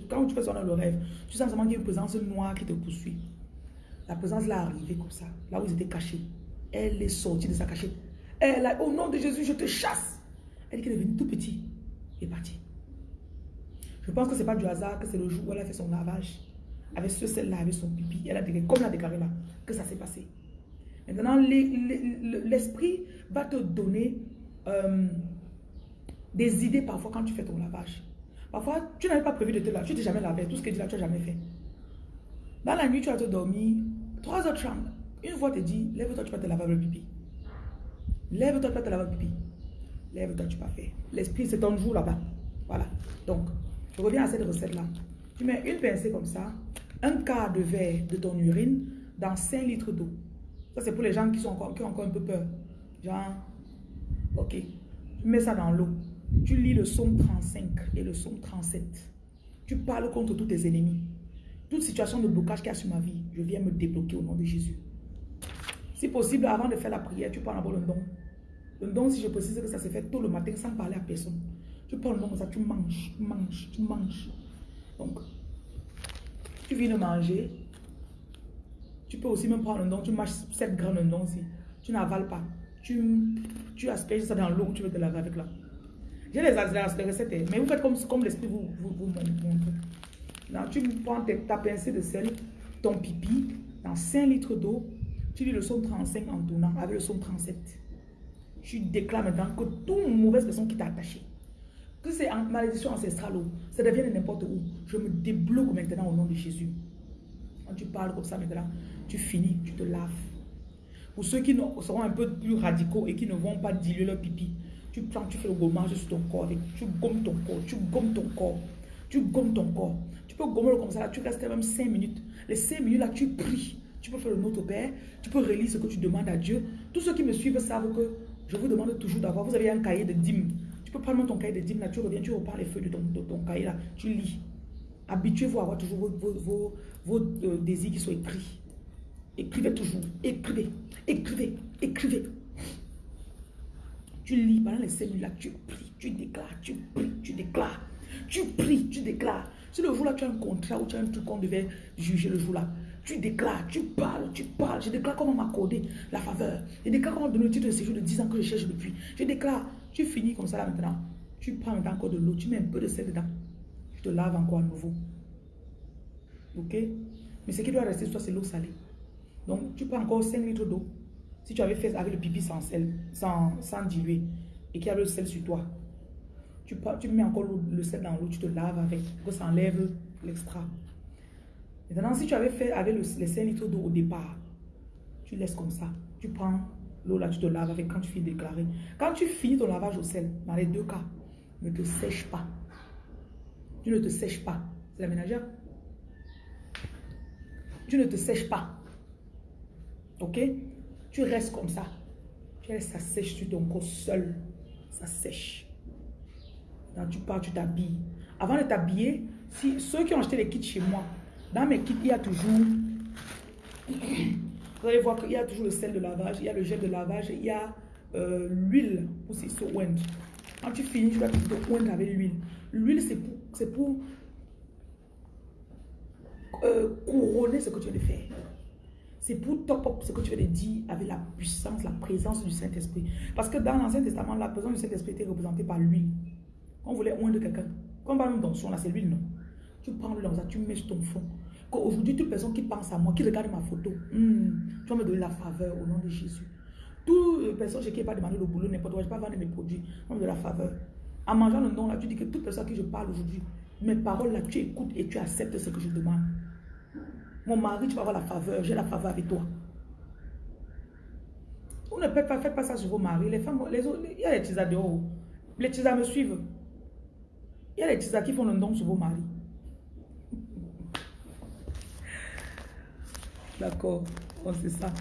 Quand tu fais ça dans le rêve, tu sens vraiment qu'il y a une présence noire qui te poursuit. La présence l'a arrivée comme ça, là où ils étaient cachés. Elle est sortie de sa cachette. Elle a, au nom de Jésus, je te chasse. Elle est devenue tout petit et partie. Je pense que ce n'est pas du hasard que c'est le jour où elle a fait son lavage avec ce sel-là, avec son pipi. Elle a déclaré, comme elle a déclaré là, que ça s'est passé. Maintenant, l'esprit va te donner euh, des idées parfois quand tu fais ton lavage. Parfois, tu n'avais pas prévu de te laver. Tu t'es jamais lavé. Tout ce que tu là, tu n'as jamais fait. Dans la nuit, tu as te dormir. 3 heures 30. Une fois, tu te dis, lève-toi, tu vas te laver le pipi. Lève-toi, tu vas te laver le pipi. Lève-toi, tu vas faire. L'esprit, c'est ton jour là-bas. Voilà. Donc, je reviens à cette recette-là. Tu mets une pincée comme ça, un quart de verre de ton urine dans 5 litres d'eau. Ça, c'est pour les gens qui, sont encore, qui ont encore un peu peur. Genre, ok. Tu mets ça dans l'eau. Tu lis le psaume 35 et le psaume 37. Tu parles contre tous tes ennemis. Toute situation de blocage qu'il y a sur ma vie, je viens me débloquer au nom de Jésus. Si possible, avant de faire la prière, tu prends d'abord le don. Le don, si je précise que ça se fait tôt le matin sans parler à personne. Tu prends le don comme ça, tu manges, tu manges, tu manges. Donc, tu viens de manger. Tu peux aussi même prendre un don. Tu manges 7 grammes de don aussi. Tu n'avales pas. Tu, tu asperges ça dans l'eau tu veux te laver avec là. J'ai les, les recettes, mais vous faites comme, comme l'esprit vous, vous, montre. tu prends ta pincée de sel, ton pipi, dans 5 litres d'eau. Tu lis le son 35 en tournant avec le son 37. Tu déclares maintenant que toute mauvaise personne qui t'a attaché, que c'est en malédiction ancestrale, ça devient n'importe où. Je me débloque maintenant au nom de Jésus. Quand tu parles comme ça maintenant, tu finis, tu te laves. Pour ceux qui seront un peu plus radicaux et qui ne vont pas diluer leur pipi, tu prends, tu fais le gommage sur ton corps, tu gommes ton corps, tu gommes ton corps, tu gommes ton corps. Tu peux gommer comme ça, tu restes même 5 minutes. Les 5 minutes là, tu pries. Tu peux faire le Notre Père, tu peux relire ce que tu demandes à Dieu. Tous ceux qui me suivent savent que je vous demande toujours d'avoir, vous avez un cahier de dîmes tu peux prendre ton cahier de dîmes là, tu reviens, tu reprends les feuilles de ton, cahier là, tu lis. Habituez-vous à avoir toujours vos, euh, désirs qui sont écrits. Écrivez toujours. Écrivez. Écrivez. Écrivez. Tu lis pendant les cellules là, tu pries, tu déclares, tu pries, tu déclares. Tu pries, tu déclares. Si le jour là tu as un contrat ou tu as un truc qu'on devait juger le jour là, tu déclares, tu parles, tu parles. Je déclare comment m'accorder la faveur. Je déclare comment donner le titre de séjour de 10 ans que je cherche depuis. Je déclare, tu finis comme ça là maintenant. Tu prends encore de l'eau, tu mets un peu de sel dedans. Tu te laves encore à nouveau. Ok? Mais ce qui doit rester toi, c'est l'eau salée. Donc, tu prends encore 5 litres d'eau. Si tu avais fait avec le pipi sans sel, sans, sans diluer, et qu'il y a le sel sur toi, tu, tu mets encore le sel dans l'eau, tu te laves avec, que ça enlève l'extra. Maintenant, si tu avais fait avec le, les 5 litres d'eau au départ, tu laisses comme ça. Tu prends L'eau là, tu te laves avec quand tu finis de déclarer. Quand tu finis ton lavage au sel, dans les deux cas, ne te sèche pas. Tu ne te sèches pas. C'est la ménagère. Tu ne te sèches pas. Ok? Tu restes comme ça. Tu laisses ça sèche sur ton corps seul. Ça sèche. Quand tu pars, tu t'habilles. Avant de t'habiller, si ceux qui ont acheté les kits chez moi, dans mes kits, il y a toujours vous allez voir qu'il y a toujours le sel de lavage, il y a le gel de lavage, il y a euh, l'huile aussi, se oindre. Quand tu finis, tu dois te oindre avec l'huile. L'huile, c'est pour, pour euh, couronner ce que tu veux faire. C'est pour top up ce que tu veux dire avec la puissance, la présence du Saint-Esprit. Parce que dans l'Ancien Testament, la présence du Saint-Esprit était représentée par l'huile. Quand on voulait oindre quelqu'un, quand on parle dans son là, c'est l'huile, non? Tu prends l'huile, tu mets sur ton fond. Qu'aujourd'hui, toute personne qui pense à moi, qui regarde ma photo, hmm, tu vas me donner la faveur au nom de Jésus. Toute personne chez qui n'est pas demandé le boulot, n'importe quoi, je ne vais pas vendre mes produits, tu vas me donner la faveur. En mangeant le nom là, tu dis que toute personne à qui je parle aujourd'hui, mes paroles là, tu écoutes et tu acceptes ce que je demande. Mon mari, tu vas avoir la faveur, j'ai la faveur avec toi. Vous ne faites pas, pas ça sur vos maris. Les femmes, les il y a les tisas dehors. Les tisas me suivent. Il y a les tisas qui font le don sur vos maris. D'accord, sait ça.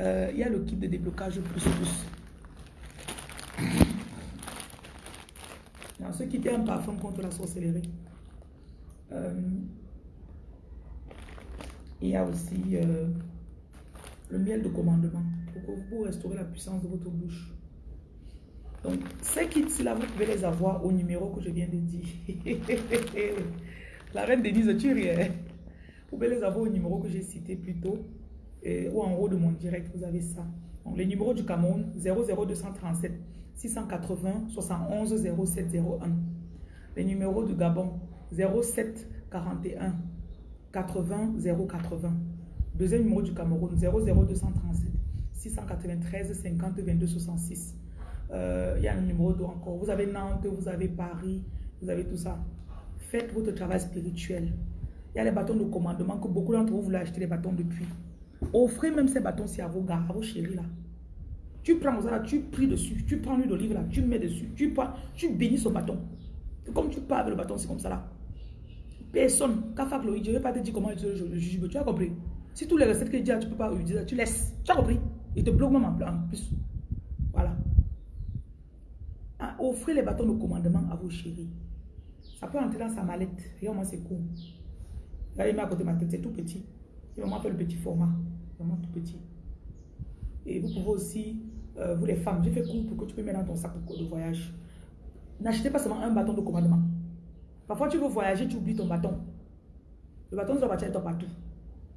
Euh, il y a le kit de déblocage plus plus. Dans ce kit, un parfum contre la sorcellerie. Euh, il y a aussi euh, le miel de commandement pour pour, pour restaurer la puissance de votre bouche. Donc, ces kits-là, vous pouvez les avoir au numéro que je viens de dire. la reine Denise, tu rien. Vous pouvez les avoir au numéro que j'ai cité plus tôt. ou en haut de mon direct, vous avez ça. Donc, les numéros du Cameroun, 00237 680 71 0701. Les numéros du Gabon, 07 41 80 080. Deuxième numéro du Cameroun, 00237 693 50 22 66. il y a un numéro d'eau encore. Vous avez Nantes, vous avez Paris, vous avez tout ça. Faites votre travail spirituel. Il y a les bâtons de commandement que beaucoup d'entre vous voulez acheter les bâtons depuis. Offrez même ces bâtons-ci à vos gars, à vos chéris là. Tu prends ça tu pries dessus, tu prends l'huile d'olive là, tu mets dessus, tu, tu bénis ce bâton. Comme tu parles avec le bâton, c'est comme ça là. Personne, je ne vais pas te dire comment utiliser le jujube, tu as compris Si tous les recettes que je dis, tu ne peux pas utiliser, tu laisses. Tu as compris? Il te bloque même en plus. Voilà. Ah, offrez les bâtons de commandement à vos chéris. Ça peut entrer dans sa mallette. Regarde, moi, c'est cool. Là, il met à côté de ma tête, c'est tout petit. Il vraiment fait le petit format. Vraiment tout petit. Et vous pouvez aussi, euh, vous les femmes, j'ai fait court pour que tu peux mettre dans ton sac de voyage. N'achetez pas seulement un bâton de commandement. Parfois, tu veux voyager, tu oublies ton bâton. Le bâton doit partir partout.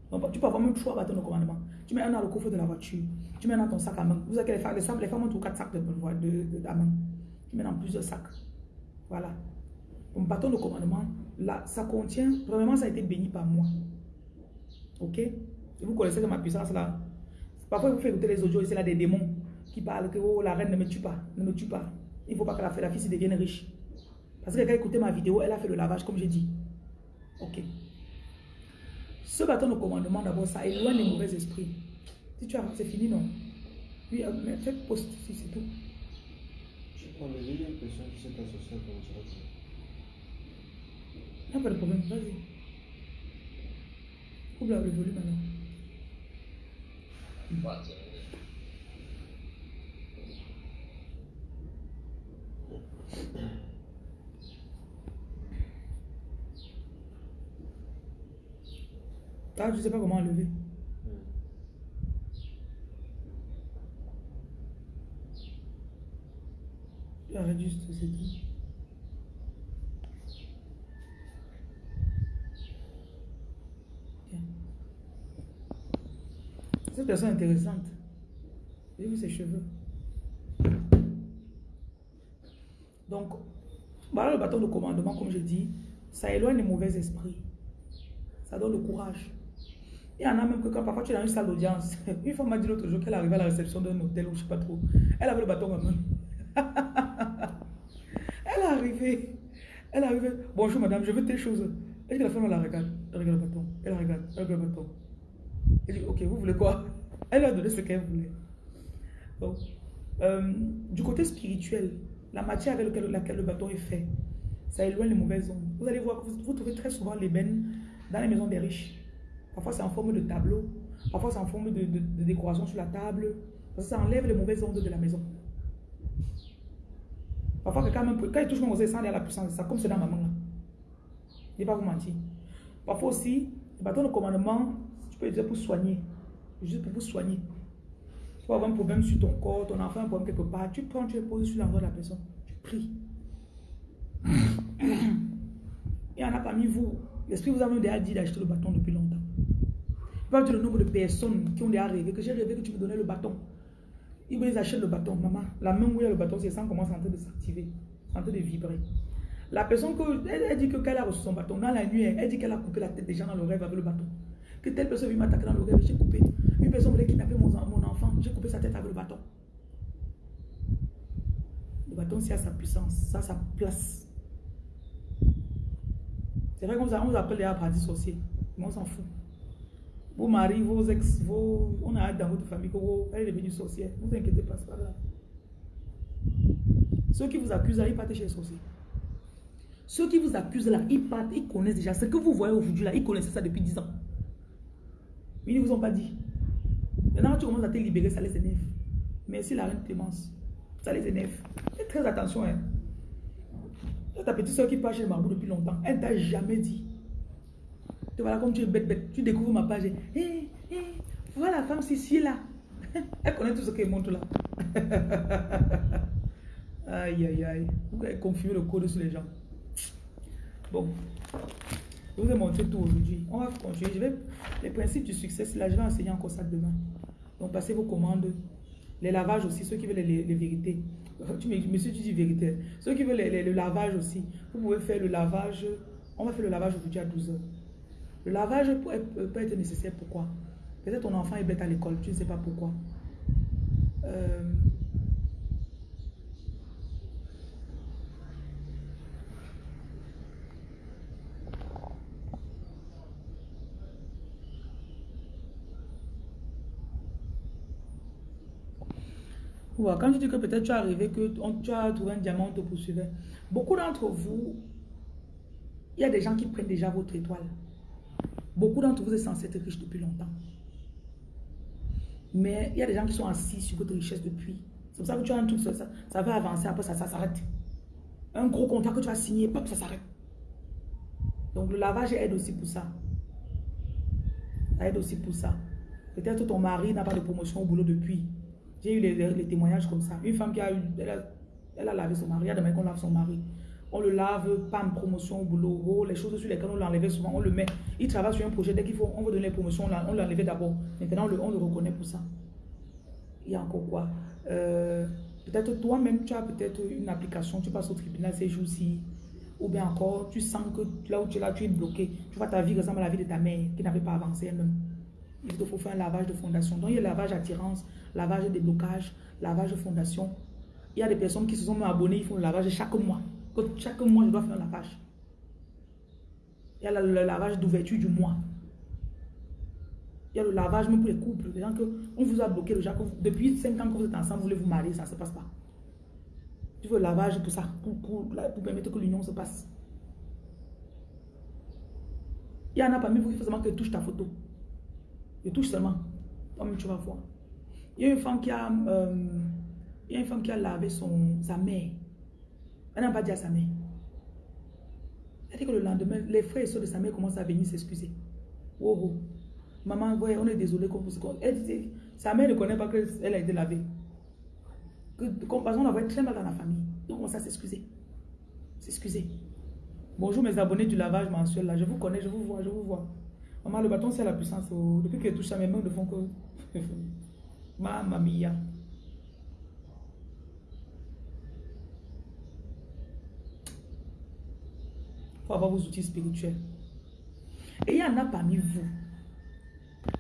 Donc, tu peux avoir même trois bâtons de commandement. Tu mets un dans le coffre de la voiture. Tu mets dans ton sac à main. Vous avez les femmes, les femmes, les femmes ont quatre sacs de, de, de, à main. Tu mets dans plusieurs sacs. Voilà. Ton bâton de commandement, là, ça contient, vraiment, ça a été béni par moi. Ok? Vous connaissez ma puissance là. Parfois, vous faites écouter les audios, c'est là des démons qui parlent que oh, la reine ne me tue pas, ne me tue pas. Il ne faut pas que la, la fille devienne riche. Parce que quelqu'un a écouté ma vidéo, elle a fait le lavage, comme j'ai dit. Ok. Ce bâton de commandement, d'abord, ça éloigne les mauvais esprits. Si tu as, c'est fini, non? Oui, euh, mais fais post, si c'est tout. Les l'impression ça. Il n'y a pas de problème, vas-y. Coupe le volume maintenant. Ah, je sais pas comment enlever. Arrête juste, c'est tout. Cette personne intéressante. J'ai vu ses cheveux. Donc, le bâton de commandement, comme je dis, ça éloigne les mauvais esprits. Ça donne le courage. Il y en a même que quand parfois tu es dans une salle d'audience, une femme m'a dit l'autre jour qu'elle arrivait à la réception d'un hôtel ou je ne sais pas trop. Elle avait le bâton en main. elle est arrivée. Elle est arrivée. Bonjour madame, je veux telle chose. Elle dit la femme, la regarde. Elle regarde le bâton. Elle regarde. Elle regarde le bâton. Elle dit, ok, vous voulez quoi? Elle a donné ce qu'elle voulait. Donc, euh, du côté spirituel, la matière avec laquelle, le bâton est fait, ça éloigne les mauvaises ondes. Vous allez voir vous, vous trouvez très souvent l'ébène dans les maisons des riches. Parfois, c'est en forme de tableau. Parfois, c'est en forme de, décoration sur la table. Ça enlève les mauvaises ondes de la maison. Parfois, quand, même, quand il touche mon osé, ça enlève la puissance ça, comme c'est dans ma main. Là. Je ne vais pas vous mentir. Parfois aussi, le bâton de commandement, peux dire pour soigner. Juste pour vous soigner. Tu peux avoir un problème sur ton corps, ton enfant un problème quelque part. Tu prends, tu poses sur l'endroit de la personne. Tu pries. Il y en a parmi vous, l'esprit vous a même déjà dit d'acheter le bâton depuis longtemps pas le nombre de personnes qui ont déjà rêvé, que j'ai rêvé que tu me donnais le bâton. Ils me achètent le bâton, maman. La main où il y a le bâton, c'est ça commence en train de s'activer, en train de vibrer. La personne, que, elle, dit qu'elle a reçu son bâton. Dans la nuit, elle dit qu'elle a coupé la tête des gens dans le rêve avec le bâton. Que telle personne vient m'attaquer dans le rêve, j'ai coupé. Une personne voulait kidnapper mon, mon enfant, j'ai coupé sa tête avec le bâton. Le bâton, c'est à sa puissance, ça sa place. C'est vrai qu'on vous appelle les apprentis sorciers, mais on s'en fout. Vos maris, vos ex, vos, on a hâte dans votre famille qu'elle est devenue sorcière. Ne vous inquiétez pas, c'est pas grave. Ceux qui vous accusent là, ils partent chez les sorciers. Ceux qui vous accusent là, ils partent, ils connaissent déjà. Ce que vous voyez aujourd'hui là, ils connaissaient ça depuis 10 ans. Ils ne vous ont pas dit. Maintenant, tu commences à te libérer, ça les énerve. Merci la reine Clémence. Ça les énerve. Faites très attention. Hein. Ta petite soeur qui part chez le marabout depuis longtemps, elle t'a jamais dit. Tu voilà comme tu es bête, bête. Tu découvres ma page. Hé, hé, voilà la femme Cécile là. Elle connaît tout ce qu'elle montre là. aïe, aïe, aïe. Vous avez confirmé le code sur les gens. Bon. Je vous ai montré tout aujourd'hui. On va continuer. Je vais, les principes du succès, là, je vais enseigner encore ça demain. Donc, passez vos commandes. Les lavages aussi, ceux qui veulent les, vérités. Tu, monsieur, tu dis vérité. Ceux qui veulent le lavage aussi, vous pouvez faire le lavage. On va faire le lavage aujourd'hui à 12h. Le lavage peut, peut être nécessaire. Pourquoi? Peut-être ton enfant est bête à l'école, tu ne sais pas pourquoi. Euh, quand tu dis que peut-être tu es arrivé, que tu as trouvé un diamant, on te poursuivait. Beaucoup d'entre vous, il y a des gens qui prennent déjà votre étoile. Beaucoup d'entre vous êtes censés être riches depuis longtemps. Mais il y a des gens qui sont assis sur votre richesse depuis. C'est pour ça que tu as un truc, ça, ça va avancer, après ça, ça s'arrête. Un gros contrat que tu vas signer, pop, ça s'arrête. Donc le lavage aide aussi pour ça. Ça aide aussi pour ça. Peut-être ton mari n'a pas de promotion au boulot depuis. J'ai eu les, témoignages comme ça. Une femme qui a eu, elle a, lavé son mari, il y a des qu'on lave son mari. On le lave, pas une promotion au boulot. Oh, les choses sur lesquelles on l'enlevait souvent, on le met. Il travaille sur un projet, dès qu'il faut, on veut donner les promotions, on l'enlevait d'abord. Maintenant, on le, reconnaît pour ça. Il y a encore quoi? Euh, Peut-être toi-même, tu as peut-être une application, tu passes au tribunal ces jours-ci. Ou bien encore, tu sens que là où tu es là, tu es bloqué. Tu vois ta vie ressemble à la vie de ta mère qui n'avait pas avancé elle-même. Il te faut faire un lavage de fondation. Donc, il y a lavage attirance, lavage déblocage, lavage de fondation. Il y a des personnes qui se sont abonnées, ils font le lavage chaque mois. Chaque mois, je dois faire un lavage. Il y a le, lavage d'ouverture du mois. Il y a le lavage même pour les couples. Les gens que on vous a bloqué déjà. depuis 5 ans que vous êtes ensemble, vous voulez vous marier, ça ne se passe pas. Tu veux le lavage pour ça, pour, permettre que l'union se passe. Il y en a parmi vous qui font seulement ta photo. Je touche seulement. Comme tu vas voir. Il y a une femme qui a, euh, il y a une femme qui a lavé son, sa mère. Elle n'a pas dit à sa mère. Elle dit que le lendemain, les frères et soeurs de sa mère commencent à venir s'excuser. Oh, oh. Maman, on est désolé. Elle dit, sa mère ne connaît pas qu'elle a été lavée. Que, parce qu'on la voit très mal dans la famille. Donc, on commence à s'excuser. S'excuser. Bonjour mes abonnés du lavage mensuel. Je vous connais, je vous vois, je vous vois. Maman, le bâton, c'est la puissance. Oh. Depuis qu'elle touche à mes mains, ne font que... Mamma mia. Il faut avoir vos outils spirituels. Et il y en a parmi vous.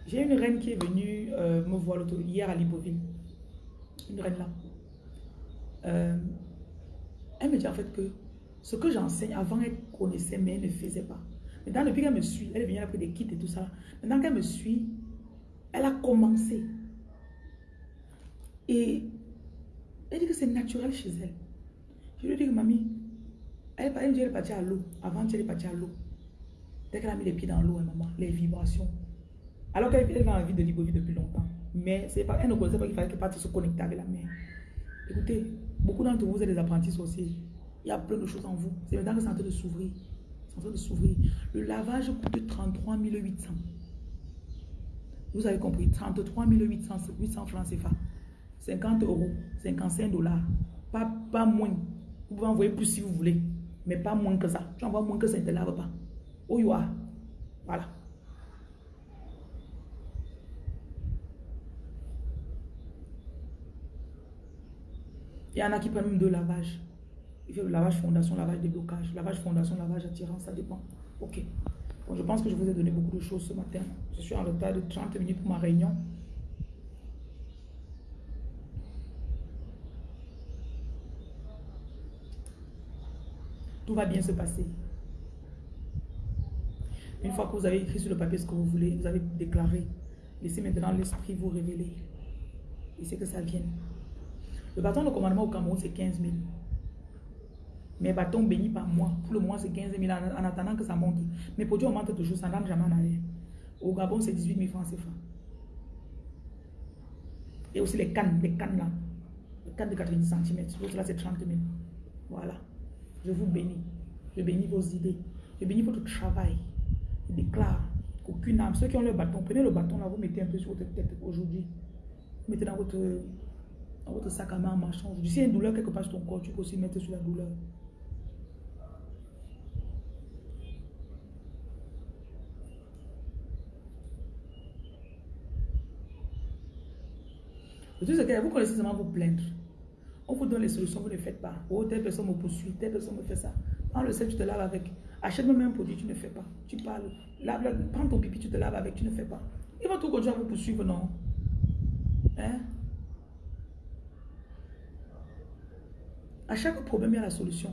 J'ai une reine qui est venue euh, me voir hier à Libreville. Une reine là. Euh, elle me dit en fait que ce que j'enseigne, avant elle connaissait, mais elle ne faisait pas. Maintenant, depuis qu'elle me suit, elle est venue après des kits et tout ça. Maintenant qu'elle me suit, elle a commencé. Et elle dit que c'est naturel chez elle. Je lui dis que mamie, elle, elle, elle est partie à l'eau. Avant, elle est partie à l'eau. Dès qu'elle a mis les pieds dans l'eau, hein, maman, les vibrations. Alors qu'elle va en vie de Libreville depuis longtemps. Mais elle ne connaissait pas qu'il fallait qu'elle parte se connecter avec la mer. Écoutez, beaucoup d'entre vous êtes des apprentis sorciers. Il y a plein de choses en vous. C'est maintenant que c'est en train de s'ouvrir. En train de s'ouvrir. Le lavage coûte 33 800. Vous avez compris, 33 800, 800 francs CFA. 50 euros, 55 dollars. Pas, pas moins. Vous pouvez envoyer plus si vous voulez. Mais pas moins que ça. Tu envoies moins que ça, ne te lave pas. Oh, you. Voilà. Il y en a qui prennent même deux lavages. Il fait lavage fondation, lavage déblocage. Lavage fondation, lavage attirance, ça dépend. Ok. Bon, je pense que je vous ai donné beaucoup de choses ce matin. Je suis en retard de 30 minutes pour ma réunion. Tout va bien se passer. Une fois que vous avez écrit sur le papier ce que vous voulez, vous avez déclaré, laissez maintenant l'esprit vous révéler. C'est que ça vienne. Le bâton de commandement au Cameroun, c'est 15 000. Mes bâtons bénis par moi, pour le moment, c'est 15 000 en, attendant que ça monte. Mes produits augmentent toujours, ça n'entre jamais en arrière. Au Gabon, c'est 18 000 francs CFA. Et aussi les cannes, les cannes là. Les cannes de 90 cm. L'autre là, c'est 30 000. Voilà. Je vous bénis. Je bénis vos idées. Je bénis votre travail. Je déclare qu'aucune âme, ceux qui ont le bâton, prenez le bâton là, vous mettez un peu sur votre tête aujourd'hui. mettez dans votre, dans votre sac à main en marchant. Si il y a une douleur quelque part sur ton corps, tu peux aussi mettre sur la douleur. Vous connaissez seulement vous plaindre. On vous donne les solutions, vous ne faites pas. Oh, telle personne me poursuit, telle personne me fait ça. Prends le sel, tu te laves avec. Achète-moi même un produit, tu ne fais pas. Tu parles. Lave, prends ton pipi, tu te laves avec, tu ne fais pas. Ils vont tout continuer à vous poursuivre, non Hein? À chaque problème, il y a la solution.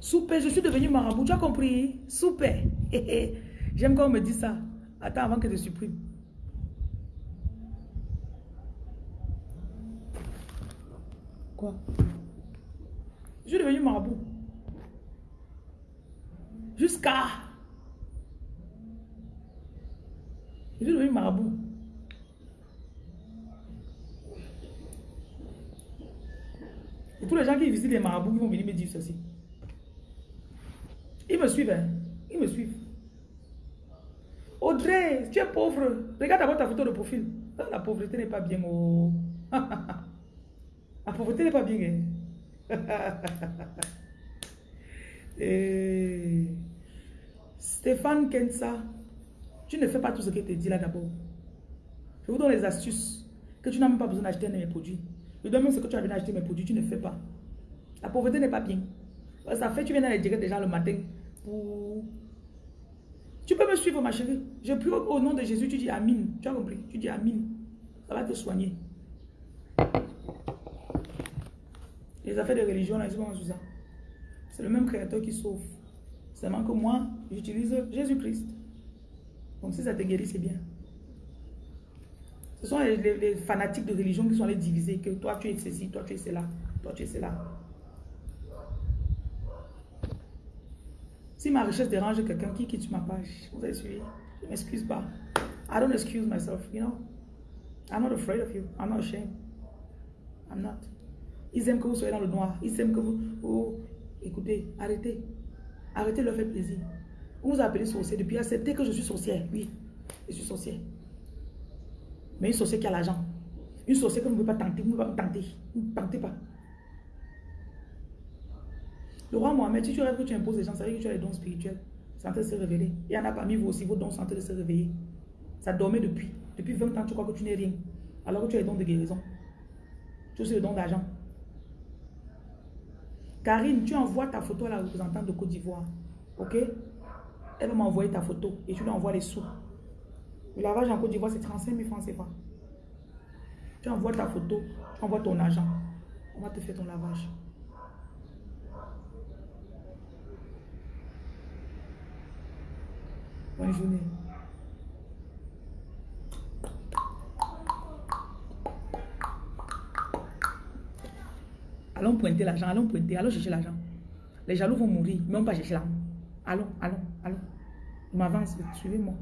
Super, je suis devenu marabout, tu as compris? Super. J'aime quand on me dit ça. Attends avant que je supprime. Quoi? Je suis devenu marabout. Jusqu'à... Je suis devenu marabout. Et tous les gens qui visitent les marabouts, ils vont venir me dire ceci. Ils me suivent, hein? Ils me suivent. Tu es pauvre. Regarde d'abord ta photo de profil. Ah, la pauvreté n'est pas bien. Oh. La pauvreté n'est pas bien. Hein. Et... Stéphane Kensa, tu ne fais pas tout ce qu'il te dit là d'abord. Je vous donne les astuces que tu n'as même pas besoin d'acheter mes produits. Je donne même ce que tu as besoin d'acheter mes produits, tu ne fais pas. La pauvreté n'est pas bien. Ça fait, tu viens d'aller dire déjà le matin pour tu peux me suivre, ma chérie. Je prie au nom de Jésus, tu dis Amin. Tu as compris? Tu dis Amin. Ça va te soigner. Les affaires de religion, là, ils sont ça. C'est le même créateur qui sauve. Seulement que moi, j'utilise Jésus-Christ. Donc si ça te guérit, c'est bien. Ce sont les, les, fanatiques de religion qui sont allés diviser. Que toi, tu es ceci, toi, tu es cela, toi, tu es cela. Si ma richesse dérange quelqu'un qui quitte ma page, vous avez suivi, je ne m'excuse pas. I don't excuse myself, you know. I'm not afraid of you. I'm not ashamed. I'm not. Ils aiment que vous soyez dans le noir. Ils aiment que vous... Écoutez, arrêtez. Arrêtez de leur faire plaisir. Vous vous appelez sorcier depuis accepter que je suis sorcière. Oui, je suis sorcière. Mais une sorcière qui a l'argent. Une sorcière que vous ne pouvez pas tenter. Vous ne pouvez pas tenter. ne tentez pas. Le roi Mohamed, si tu rêves que tu imposes les gens, ça veut dire que tu as les dons spirituels. C'est en train de se révéler. Il y en a parmi vous aussi, vos dons sont en train de se réveiller. Ça dormait depuis. Depuis 20 ans, tu crois que tu n'es rien. Alors que tu as les dons de guérison. Tu as aussi le don d'argent. Karine, tu envoies ta photo à la représentante de Côte d'Ivoire. Ok? Elle va m'envoyer ta photo et tu lui envoies les sous. Le lavage en Côte d'Ivoire, c'est 35 000 francs CFA. Tu envoies ta photo, tu envoies ton argent. On va te faire ton lavage. Bonne journée. Allons pointer l'argent, allons pointer, allons chercher l'argent. Les jaloux vont mourir, va pas chercher l'argent. Allons, allons, allons. M'avance, suivez-moi.